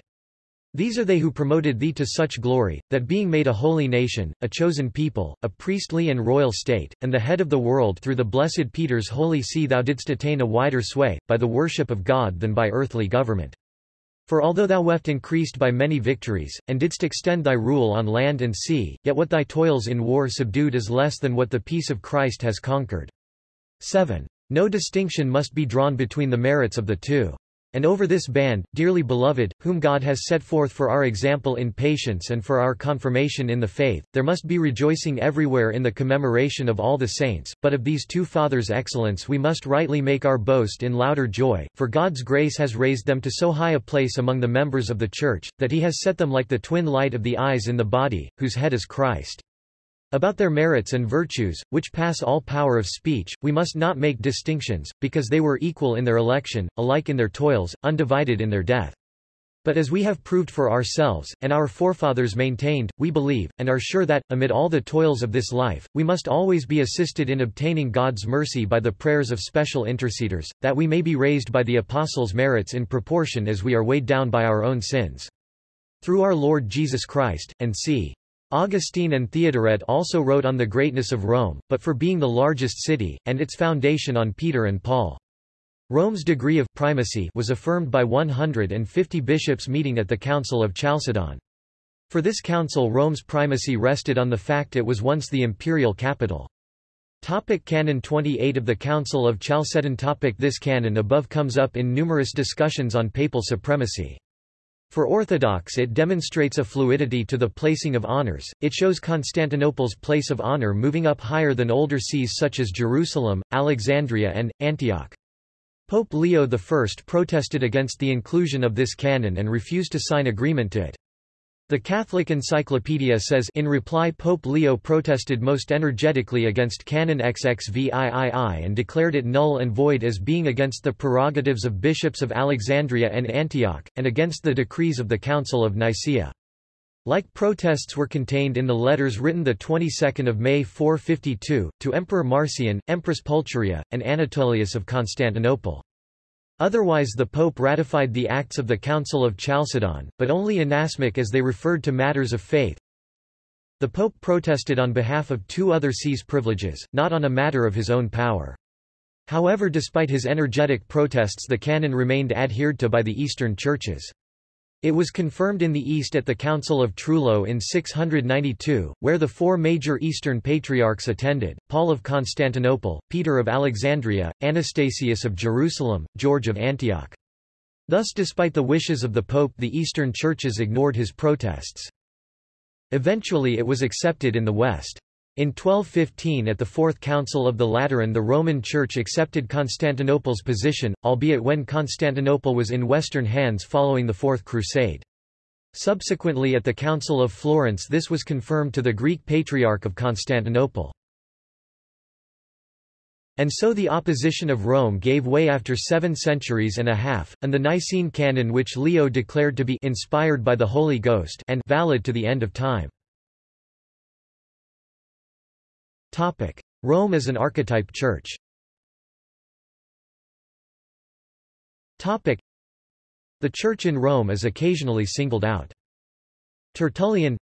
These are they who promoted thee to such glory, that being made a holy nation, a chosen people, a priestly and royal state, and the head of the world through the blessed Peter's holy see thou didst attain a wider sway, by the worship of God than by earthly government. For although thou weft increased by many victories, and didst extend thy rule on land and sea, yet what thy toils in war subdued is less than what the peace of Christ has conquered. 7. No distinction must be drawn between the merits of the two. And over this band, dearly beloved, whom God has set forth for our example in patience and for our confirmation in the faith, there must be rejoicing everywhere in the commemoration of all the saints, but of these two fathers' excellence we must rightly make our boast in louder joy, for God's grace has raised them to so high a place among the members of the Church, that he has set them like the twin light of the eyes in the body, whose head is Christ. About their merits and virtues, which pass all power of speech, we must not make distinctions, because they were equal in their election, alike in their toils, undivided in their death. But as we have proved for ourselves, and our forefathers maintained, we believe, and are sure that, amid all the toils of this life, we must always be assisted in obtaining God's mercy by the prayers of special interceders, that we may be raised by the apostles' merits in proportion as we are weighed down by our own sins. Through our Lord Jesus Christ, and c. Augustine and Theodoret also wrote on the greatness of Rome, but for being the largest city, and its foundation on Peter and Paul. Rome's degree of primacy was affirmed by 150 bishops meeting at the Council of Chalcedon. For this council Rome's primacy rested on the fact it was once the imperial capital. Topic canon 28 of the Council of Chalcedon topic This canon above comes up in numerous discussions on papal supremacy. For Orthodox it demonstrates a fluidity to the placing of honors, it shows Constantinople's place of honor moving up higher than older sees such as Jerusalem, Alexandria and, Antioch. Pope Leo I protested against the inclusion of this canon and refused to sign agreement to it. The Catholic Encyclopedia says in reply Pope Leo protested most energetically against Canon XXVIII and declared it null and void as being against the prerogatives of bishops of Alexandria and Antioch, and against the decrees of the Council of Nicaea. Like protests were contained in the letters written the 22nd of May 452, to Emperor Marcian, Empress Pulcheria, and Anatolius of Constantinople. Otherwise the Pope ratified the acts of the Council of Chalcedon, but only inasmuch as they referred to matters of faith. The Pope protested on behalf of two other sees privileges, not on a matter of his own power. However despite his energetic protests the canon remained adhered to by the Eastern churches. It was confirmed in the East at the Council of Trullo in 692, where the four major Eastern patriarchs attended, Paul of Constantinople, Peter of Alexandria, Anastasius of Jerusalem, George of Antioch. Thus despite the wishes of the Pope the Eastern churches ignored his protests. Eventually it was accepted in the West. In 1215 at the Fourth Council of the Lateran the Roman Church accepted Constantinople's position, albeit when Constantinople was in Western hands following the Fourth Crusade. Subsequently at the Council of Florence this was confirmed to the Greek Patriarch of Constantinople. And so the opposition of Rome gave way after seven centuries and a half, and the Nicene Canon which Leo declared to be inspired by the Holy Ghost and valid to the end of time. Rome as an archetype church The Church in Rome is occasionally singled out. Tertullian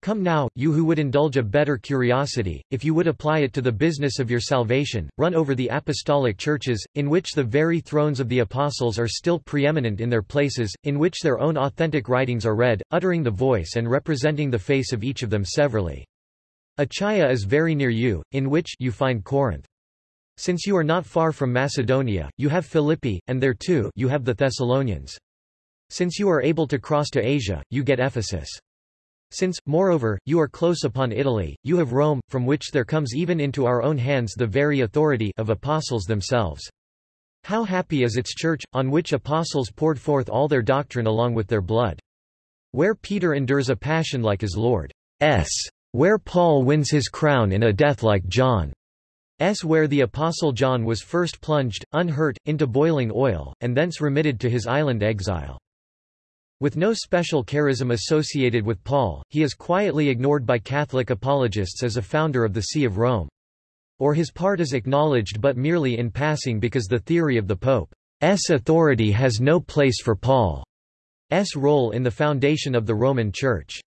Come now, you who would indulge a better curiosity, if you would apply it to the business of your salvation, run over the apostolic churches, in which the very thrones of the apostles are still preeminent in their places, in which their own authentic writings are read, uttering the voice and representing the face of each of them severally. Achaia is very near you, in which you find Corinth. Since you are not far from Macedonia, you have Philippi, and there too you have the Thessalonians. Since you are able to cross to Asia, you get Ephesus. Since, moreover, you are close upon Italy, you have Rome, from which there comes even into our own hands the very authority of apostles themselves. How happy is its church, on which apostles poured forth all their doctrine along with their blood. Where Peter endures a passion like his Lord's, where Paul wins his crown in a death like John's, where the apostle John was first plunged, unhurt, into boiling oil, and thence remitted to his island exile. With no special charism associated with Paul, he is quietly ignored by Catholic apologists as a founder of the See of Rome. Or his part is acknowledged but merely in passing because the theory of the Pope's authority has no place for Paul's role in the foundation of the Roman Church.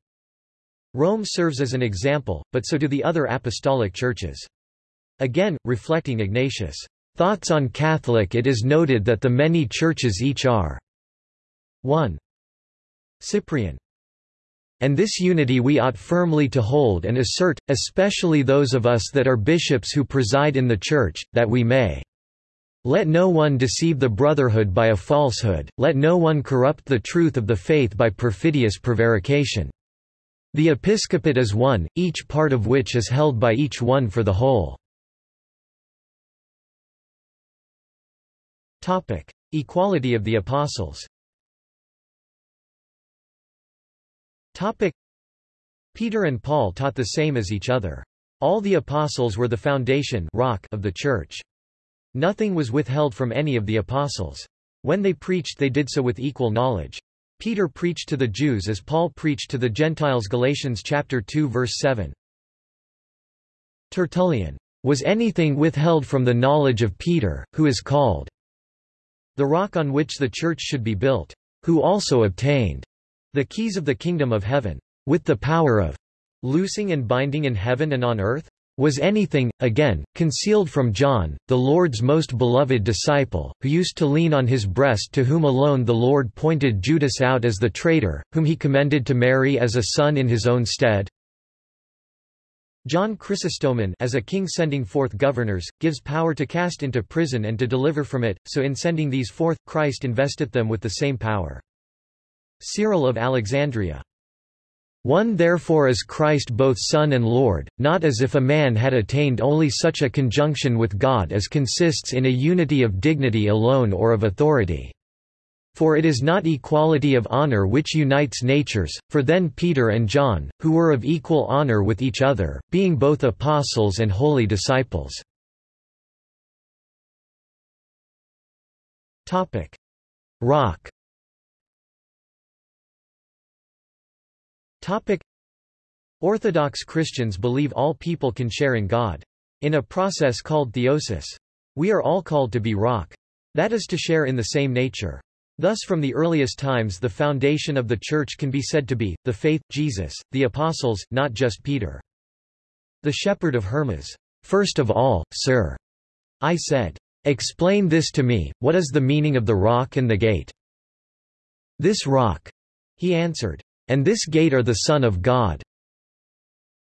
Rome serves as an example, but so do the other apostolic churches. Again, reflecting Ignatius' thoughts on Catholic it is noted that the many churches each are 1. Cyprian. And this unity we ought firmly to hold and assert, especially those of us that are bishops who preside in the Church, that we may let no one deceive the brotherhood by a falsehood, let no one corrupt the truth of the faith by perfidious prevarication. The episcopate is one, each part of which is held by each one for the whole. Topic: Equality of the apostles Topic. Peter and Paul taught the same as each other. All the apostles were the foundation rock of the church. Nothing was withheld from any of the apostles. When they preached they did so with equal knowledge. Peter preached to the Jews as Paul preached to the Gentiles Galatians chapter 2 verse 7. Tertullian. Was anything withheld from the knowledge of Peter, who is called the rock on which the church should be built, who also obtained the keys of the kingdom of heaven, with the power of loosing and binding in heaven and on earth? Was anything, again, concealed from John, the Lord's most beloved disciple, who used to lean on his breast to whom alone the Lord pointed Judas out as the traitor, whom he commended to Mary as a son in his own stead? John Chrysostomon as a king sending forth governors, gives power to cast into prison and to deliver from it, so in sending these forth, Christ investeth them with the same power. Cyril of Alexandria. One therefore is Christ both Son and Lord, not as if a man had attained only such a conjunction with God as consists in a unity of dignity alone or of authority. For it is not equality of honor which unites natures, for then Peter and John, who were of equal honor with each other, being both apostles and holy disciples. Rock Topic. Orthodox Christians believe all people can share in God. In a process called theosis. We are all called to be rock. That is to share in the same nature. Thus from the earliest times the foundation of the Church can be said to be, the faith, Jesus, the apostles, not just Peter. The shepherd of Hermas. First of all, sir. I said. Explain this to me, what is the meaning of the rock and the gate? This rock. He answered. And this gate are the Son of God.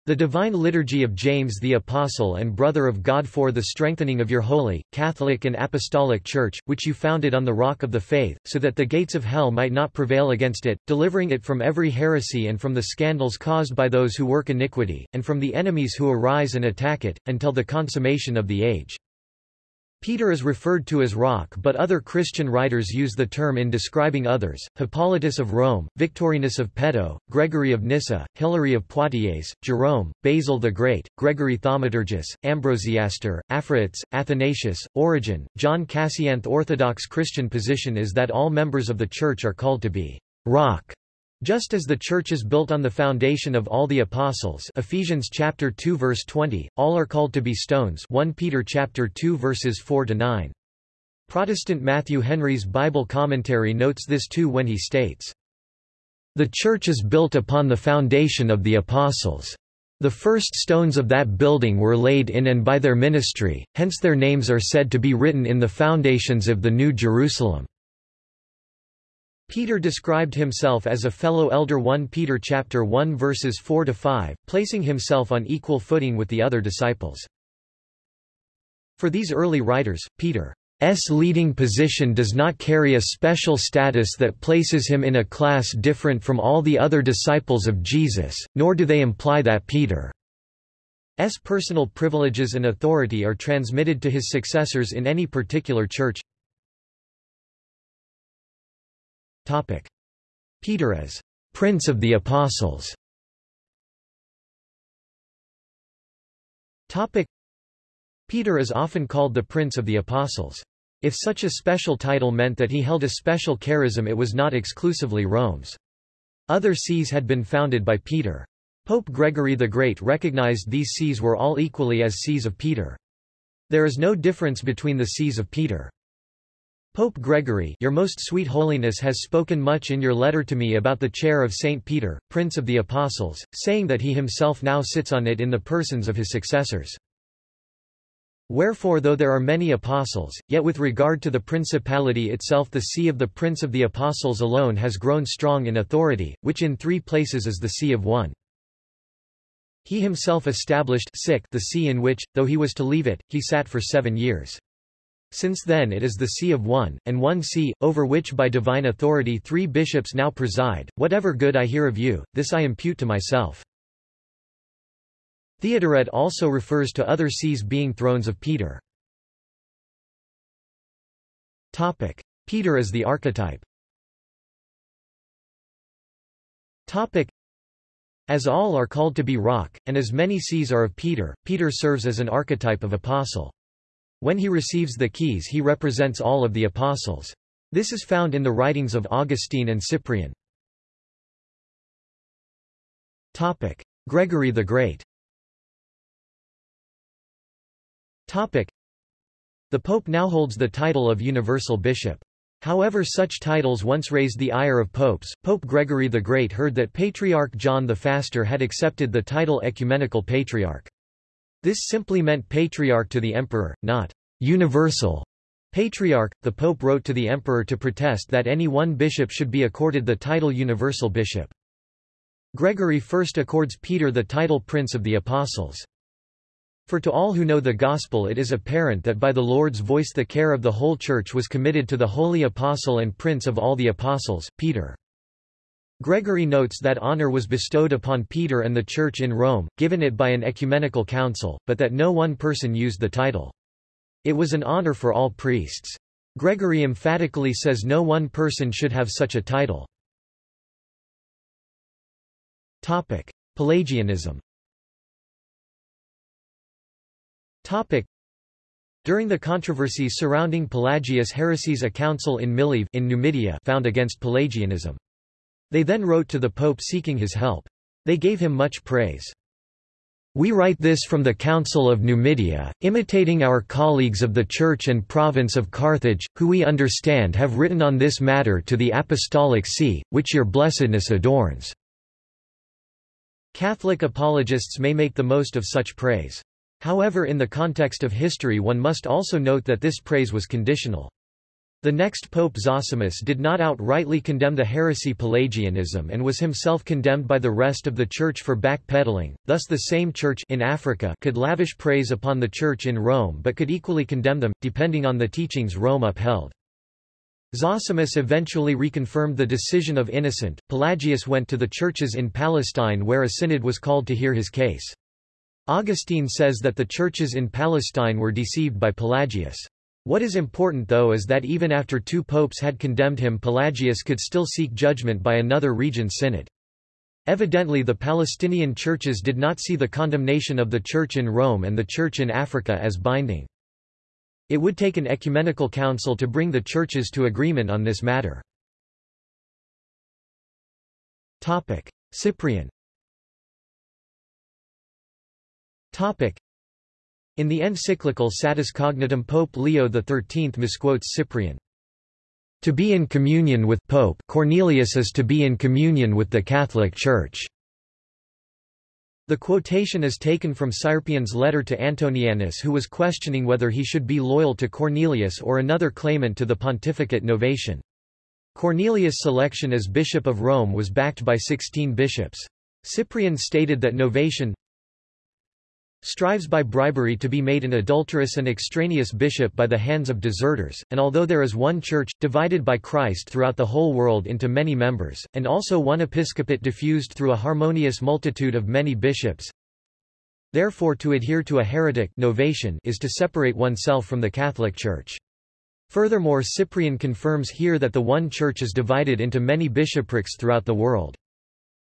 The Divine Liturgy of James the Apostle and Brother of God for the strengthening of your holy, Catholic and Apostolic Church, which you founded on the rock of the faith, so that the gates of hell might not prevail against it, delivering it from every heresy and from the scandals caused by those who work iniquity, and from the enemies who arise and attack it, until the consummation of the age. Peter is referred to as rock but other Christian writers use the term in describing others, Hippolytus of Rome, Victorinus of Pettau, Gregory of Nyssa, Hilary of Poitiers, Jerome, Basil the Great, Gregory Thaumaturgus, Ambrosiaster, Aphraates, Athanasius, Origen, John Cassianth The Orthodox Christian position is that all members of the Church are called to be rock just as the church is built on the foundation of all the apostles Ephesians chapter 2 verse 20, all are called to be stones 1 Peter chapter 2 verses 4 to 9. Protestant Matthew Henry's Bible commentary notes this too when he states, The church is built upon the foundation of the apostles. The first stones of that building were laid in and by their ministry, hence their names are said to be written in the foundations of the New Jerusalem. Peter described himself as a fellow elder 1 Peter chapter 1 verses 4 to 5, placing himself on equal footing with the other disciples. For these early writers, Peter's leading position does not carry a special status that places him in a class different from all the other disciples of Jesus, nor do they imply that Peter's personal privileges and authority are transmitted to his successors in any particular church. Topic. Peter as Prince of the Apostles Topic. Peter is often called the Prince of the Apostles. If such a special title meant that he held a special charism it was not exclusively Rome's. Other sees had been founded by Peter. Pope Gregory the Great recognized these sees were all equally as sees of Peter. There is no difference between the sees of Peter. Pope Gregory Your Most Sweet Holiness has spoken much in your letter to me about the chair of Saint Peter, Prince of the Apostles, saying that he himself now sits on it in the persons of his successors. Wherefore though there are many apostles, yet with regard to the principality itself the see of the Prince of the Apostles alone has grown strong in authority, which in three places is the see of one. He himself established the see in which, though he was to leave it, he sat for seven years. Since then it is the see of one, and one see, over which by divine authority three bishops now preside. Whatever good I hear of you, this I impute to myself. Theodoret also refers to other sees being thrones of Peter. Topic. Peter as the archetype Topic. As all are called to be rock, and as many sees are of Peter, Peter serves as an archetype of apostle. When he receives the keys he represents all of the apostles. This is found in the writings of Augustine and Cyprian. Topic. Gregory the Great Topic. The Pope now holds the title of Universal Bishop. However such titles once raised the ire of popes. Pope Gregory the Great heard that Patriarch John the Faster had accepted the title Ecumenical Patriarch. This simply meant patriarch to the emperor, not universal patriarch. The pope wrote to the emperor to protest that any one bishop should be accorded the title universal bishop. Gregory first accords Peter the title Prince of the Apostles. For to all who know the Gospel it is apparent that by the Lord's voice the care of the whole Church was committed to the holy apostle and prince of all the apostles, Peter. Gregory notes that honor was bestowed upon Peter and the Church in Rome, given it by an ecumenical council, but that no one person used the title. It was an honor for all priests. Gregory emphatically says no one person should have such a title. Topic. Pelagianism Topic. During the controversies surrounding Pelagius' heresies a council in Mileve in Numidia found against Pelagianism. They then wrote to the Pope seeking his help. They gave him much praise. We write this from the Council of Numidia, imitating our colleagues of the Church and Province of Carthage, who we understand have written on this matter to the Apostolic See, which your blessedness adorns. Catholic apologists may make the most of such praise. However in the context of history one must also note that this praise was conditional. The next Pope Zosimus did not outrightly condemn the heresy Pelagianism and was himself condemned by the rest of the Church for backpedaling, thus the same Church in Africa could lavish praise upon the Church in Rome but could equally condemn them, depending on the teachings Rome upheld. Zosimus eventually reconfirmed the decision of Innocent. Pelagius went to the churches in Palestine where a synod was called to hear his case. Augustine says that the churches in Palestine were deceived by Pelagius. What is important though is that even after two popes had condemned him Pelagius could still seek judgment by another regent synod. Evidently the Palestinian churches did not see the condemnation of the Church in Rome and the Church in Africa as binding. It would take an ecumenical council to bring the churches to agreement on this matter. Cyprian in the encyclical Satis Cognitum Pope Leo XIII misquotes Cyprian. To be in communion with Pope Cornelius is to be in communion with the Catholic Church. The quotation is taken from Cyprian's letter to Antonianus who was questioning whether he should be loyal to Cornelius or another claimant to the pontificate Novatian. Cornelius' selection as Bishop of Rome was backed by 16 bishops. Cyprian stated that Novatian strives by bribery to be made an adulterous and extraneous bishop by the hands of deserters, and although there is one church, divided by Christ throughout the whole world into many members, and also one episcopate diffused through a harmonious multitude of many bishops, therefore to adhere to a heretic Novatian is to separate oneself from the Catholic Church. Furthermore Cyprian confirms here that the one church is divided into many bishoprics throughout the world.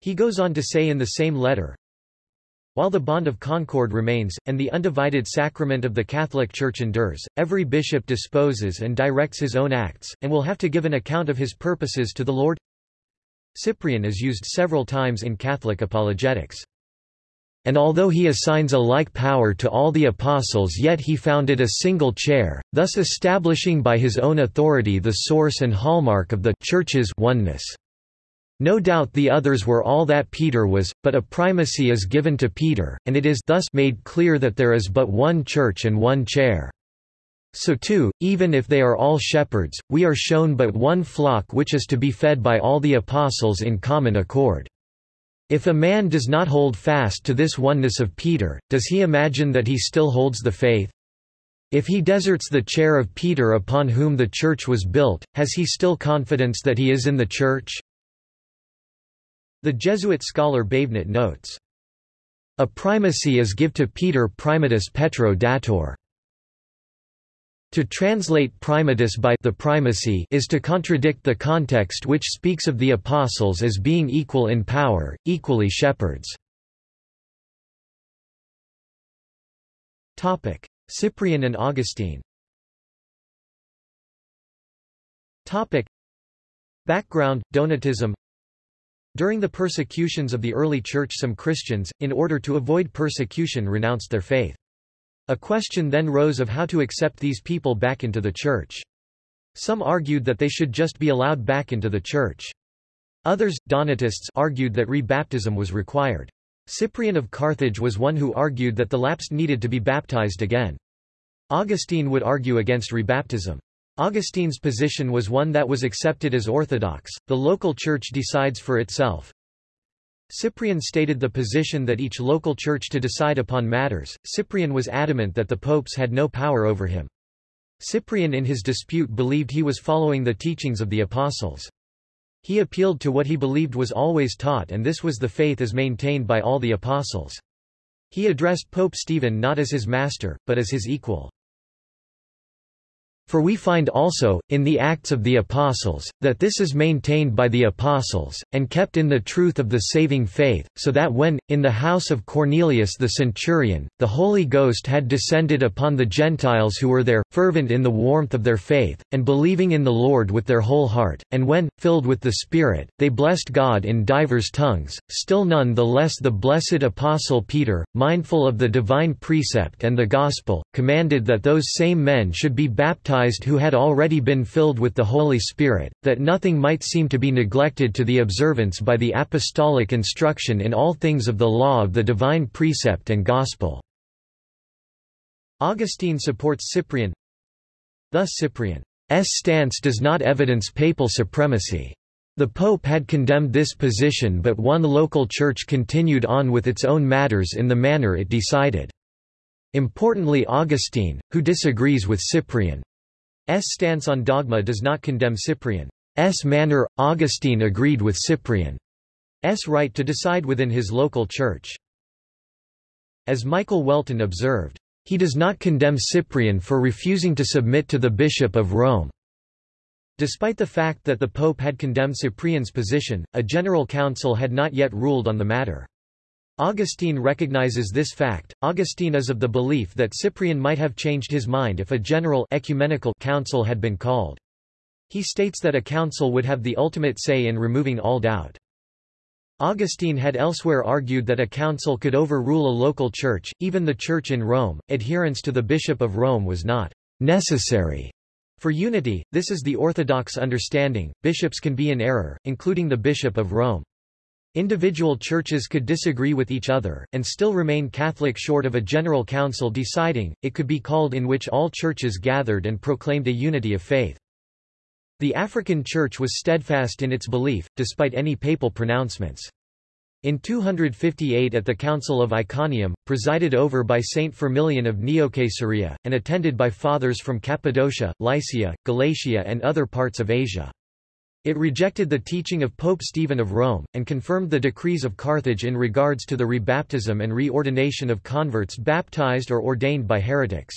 He goes on to say in the same letter, while the bond of concord remains, and the undivided sacrament of the Catholic Church endures, every bishop disposes and directs his own acts, and will have to give an account of his purposes to the Lord. Cyprian is used several times in Catholic apologetics. And although he assigns a like power to all the apostles yet he founded a single chair, thus establishing by his own authority the source and hallmark of the Church's oneness. No doubt the others were all that Peter was, but a primacy is given to Peter, and it is thus made clear that there is but one church and one chair. So too, even if they are all shepherds, we are shown but one flock which is to be fed by all the apostles in common accord. If a man does not hold fast to this oneness of Peter, does he imagine that he still holds the faith? If he deserts the chair of Peter upon whom the church was built, has he still confidence that he is in the church? The Jesuit scholar Bévenot notes, A primacy is give to Peter primatus Petro datur. To translate primatus by the primacy is to contradict the context which speaks of the apostles as being equal in power, equally shepherds. Topic: Cyprian and Augustine. Topic: Background: Donatism during the persecutions of the early Church some Christians, in order to avoid persecution renounced their faith. A question then rose of how to accept these people back into the Church. Some argued that they should just be allowed back into the Church. Others, Donatists, argued that rebaptism was required. Cyprian of Carthage was one who argued that the lapsed needed to be baptized again. Augustine would argue against rebaptism. Augustine's position was one that was accepted as orthodox, the local church decides for itself. Cyprian stated the position that each local church to decide upon matters, Cyprian was adamant that the popes had no power over him. Cyprian in his dispute believed he was following the teachings of the apostles. He appealed to what he believed was always taught and this was the faith as maintained by all the apostles. He addressed Pope Stephen not as his master, but as his equal. For we find also, in the Acts of the Apostles, that this is maintained by the Apostles, and kept in the truth of the saving faith, so that when, in the house of Cornelius the centurion, the Holy Ghost had descended upon the Gentiles who were there, fervent in the warmth of their faith, and believing in the Lord with their whole heart, and when, filled with the Spirit, they blessed God in divers tongues, still none the less the blessed Apostle Peter, mindful of the divine precept and the Gospel, commanded that those same men should be baptized baptized who had already been filled with the Holy Spirit, that nothing might seem to be neglected to the observance by the apostolic instruction in all things of the law of the divine precept and gospel." Augustine supports Cyprian Thus Cyprian's stance does not evidence papal supremacy. The Pope had condemned this position but one local church continued on with its own matters in the manner it decided. Importantly Augustine, who disagrees with Cyprian, stance on dogma does not condemn Cyprian's manner. Augustine agreed with Cyprian's right to decide within his local church. As Michael Whelton observed, He does not condemn Cyprian for refusing to submit to the Bishop of Rome. Despite the fact that the Pope had condemned Cyprian's position, a general council had not yet ruled on the matter. Augustine recognizes this fact. Augustine is of the belief that Cyprian might have changed his mind if a general ecumenical council had been called. He states that a council would have the ultimate say in removing all doubt. Augustine had elsewhere argued that a council could overrule a local church, even the church in Rome. Adherence to the Bishop of Rome was not necessary for unity. This is the orthodox understanding. Bishops can be in error, including the Bishop of Rome. Individual churches could disagree with each other, and still remain Catholic short of a general council deciding, it could be called in which all churches gathered and proclaimed a unity of faith. The African Church was steadfast in its belief, despite any papal pronouncements. In 258 at the Council of Iconium, presided over by Saint Firmilian of Neocaesarea, and attended by fathers from Cappadocia, Lycia, Galatia and other parts of Asia. It rejected the teaching of Pope Stephen of Rome, and confirmed the decrees of Carthage in regards to the rebaptism and reordination of converts baptized or ordained by heretics.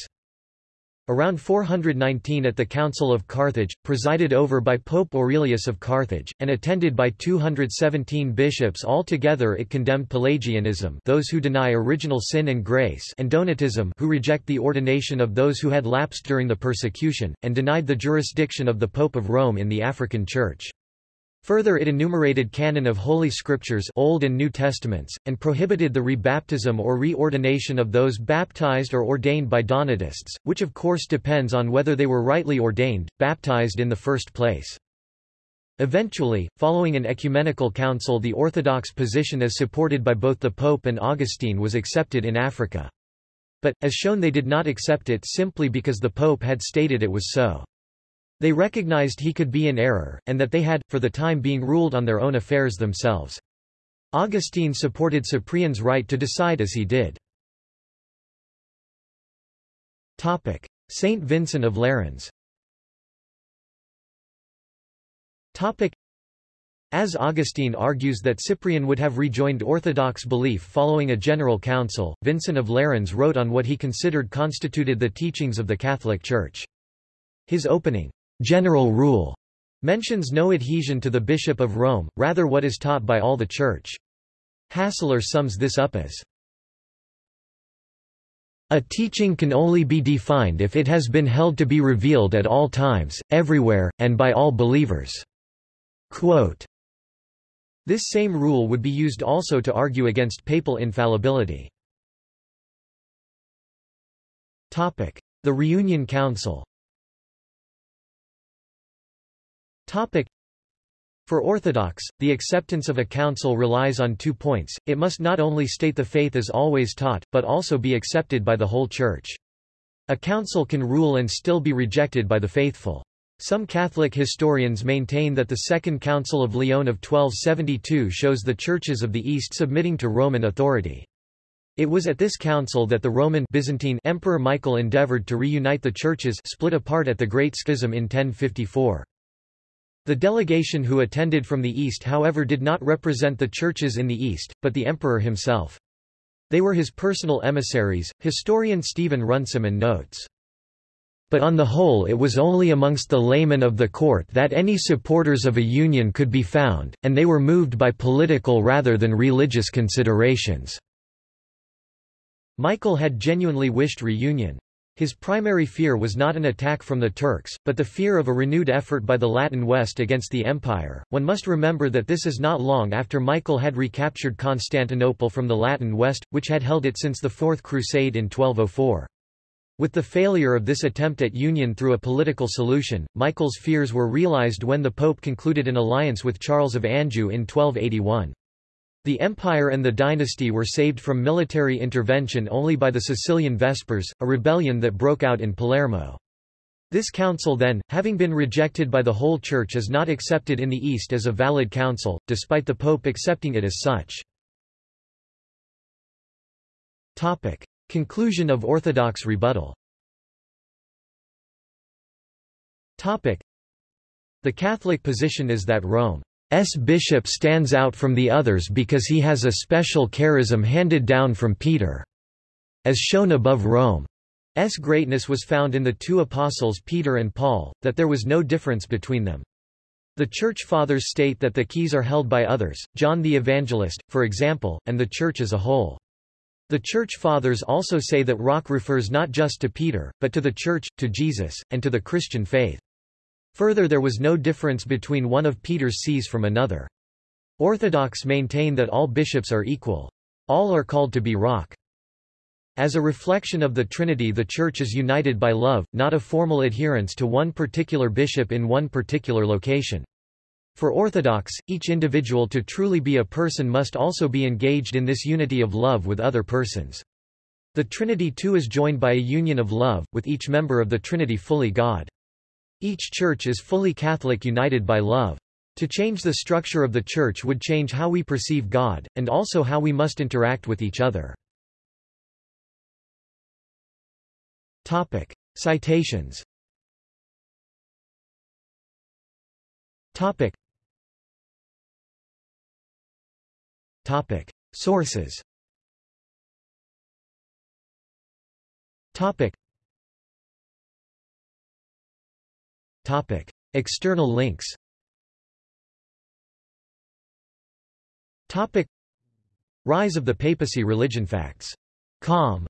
Around 419 at the Council of Carthage, presided over by Pope Aurelius of Carthage, and attended by 217 bishops altogether it condemned Pelagianism those who deny original sin and grace and Donatism who reject the ordination of those who had lapsed during the persecution, and denied the jurisdiction of the Pope of Rome in the African Church. Further it enumerated canon of Holy Scriptures Old and New Testaments, and prohibited the rebaptism or reordination of those baptized or ordained by Donatists, which of course depends on whether they were rightly ordained, baptized in the first place. Eventually, following an ecumenical council the orthodox position as supported by both the Pope and Augustine was accepted in Africa. But, as shown they did not accept it simply because the Pope had stated it was so. They recognized he could be in error, and that they had, for the time being ruled on their own affairs themselves. Augustine supported Cyprian's right to decide as he did. Saint Vincent of Lerins as Augustine argues that Cyprian would have rejoined orthodox belief following a general council, Vincent of Lerins wrote on what he considered constituted the teachings of the Catholic Church. His opening, general rule mentions no adhesion to the Bishop of Rome, rather what is taught by all the Church. Hasler sums this up as a teaching can only be defined if it has been held to be revealed at all times, everywhere, and by all believers. Quote, this same rule would be used also to argue against papal infallibility. The Reunion Council Topic. For Orthodox, the acceptance of a council relies on two points, it must not only state the faith as always taught, but also be accepted by the whole Church. A council can rule and still be rejected by the faithful. Some Catholic historians maintain that the Second Council of Lyon of 1272 shows the churches of the East submitting to Roman authority. It was at this council that the Roman Byzantine Emperor Michael endeavored to reunite the churches split apart at the Great Schism in 1054. The delegation who attended from the East however did not represent the churches in the East, but the emperor himself. They were his personal emissaries, historian Stephen Runciman notes. But on the whole it was only amongst the laymen of the court that any supporters of a union could be found, and they were moved by political rather than religious considerations. Michael had genuinely wished reunion. His primary fear was not an attack from the Turks, but the fear of a renewed effort by the Latin West against the Empire. One must remember that this is not long after Michael had recaptured Constantinople from the Latin West, which had held it since the Fourth Crusade in 1204. With the failure of this attempt at union through a political solution, Michael's fears were realized when the Pope concluded an alliance with Charles of Anjou in 1281. The empire and the dynasty were saved from military intervention only by the Sicilian Vespers, a rebellion that broke out in Palermo. This council then, having been rejected by the whole Church is not accepted in the East as a valid council, despite the Pope accepting it as such. Topic. Conclusion of Orthodox rebuttal Topic. The Catholic position is that Rome S. bishop stands out from the others because he has a special charism handed down from Peter. As shown above Rome. S greatness was found in the two apostles Peter and Paul, that there was no difference between them. The Church Fathers state that the keys are held by others, John the Evangelist, for example, and the Church as a whole. The Church Fathers also say that rock refers not just to Peter, but to the Church, to Jesus, and to the Christian faith. Further there was no difference between one of Peter's sees from another. Orthodox maintain that all bishops are equal. All are called to be rock. As a reflection of the Trinity the Church is united by love, not a formal adherence to one particular bishop in one particular location. For Orthodox, each individual to truly be a person must also be engaged in this unity of love with other persons. The Trinity too is joined by a union of love, with each member of the Trinity fully God. Each church is fully Catholic united by love. To change the structure of the church would change how we perceive God, and also how we must interact with each other. Topic. Citations Topic. Topic. Sources Topic. Topic. External links Topic. Rise of the papacy religion facts. Com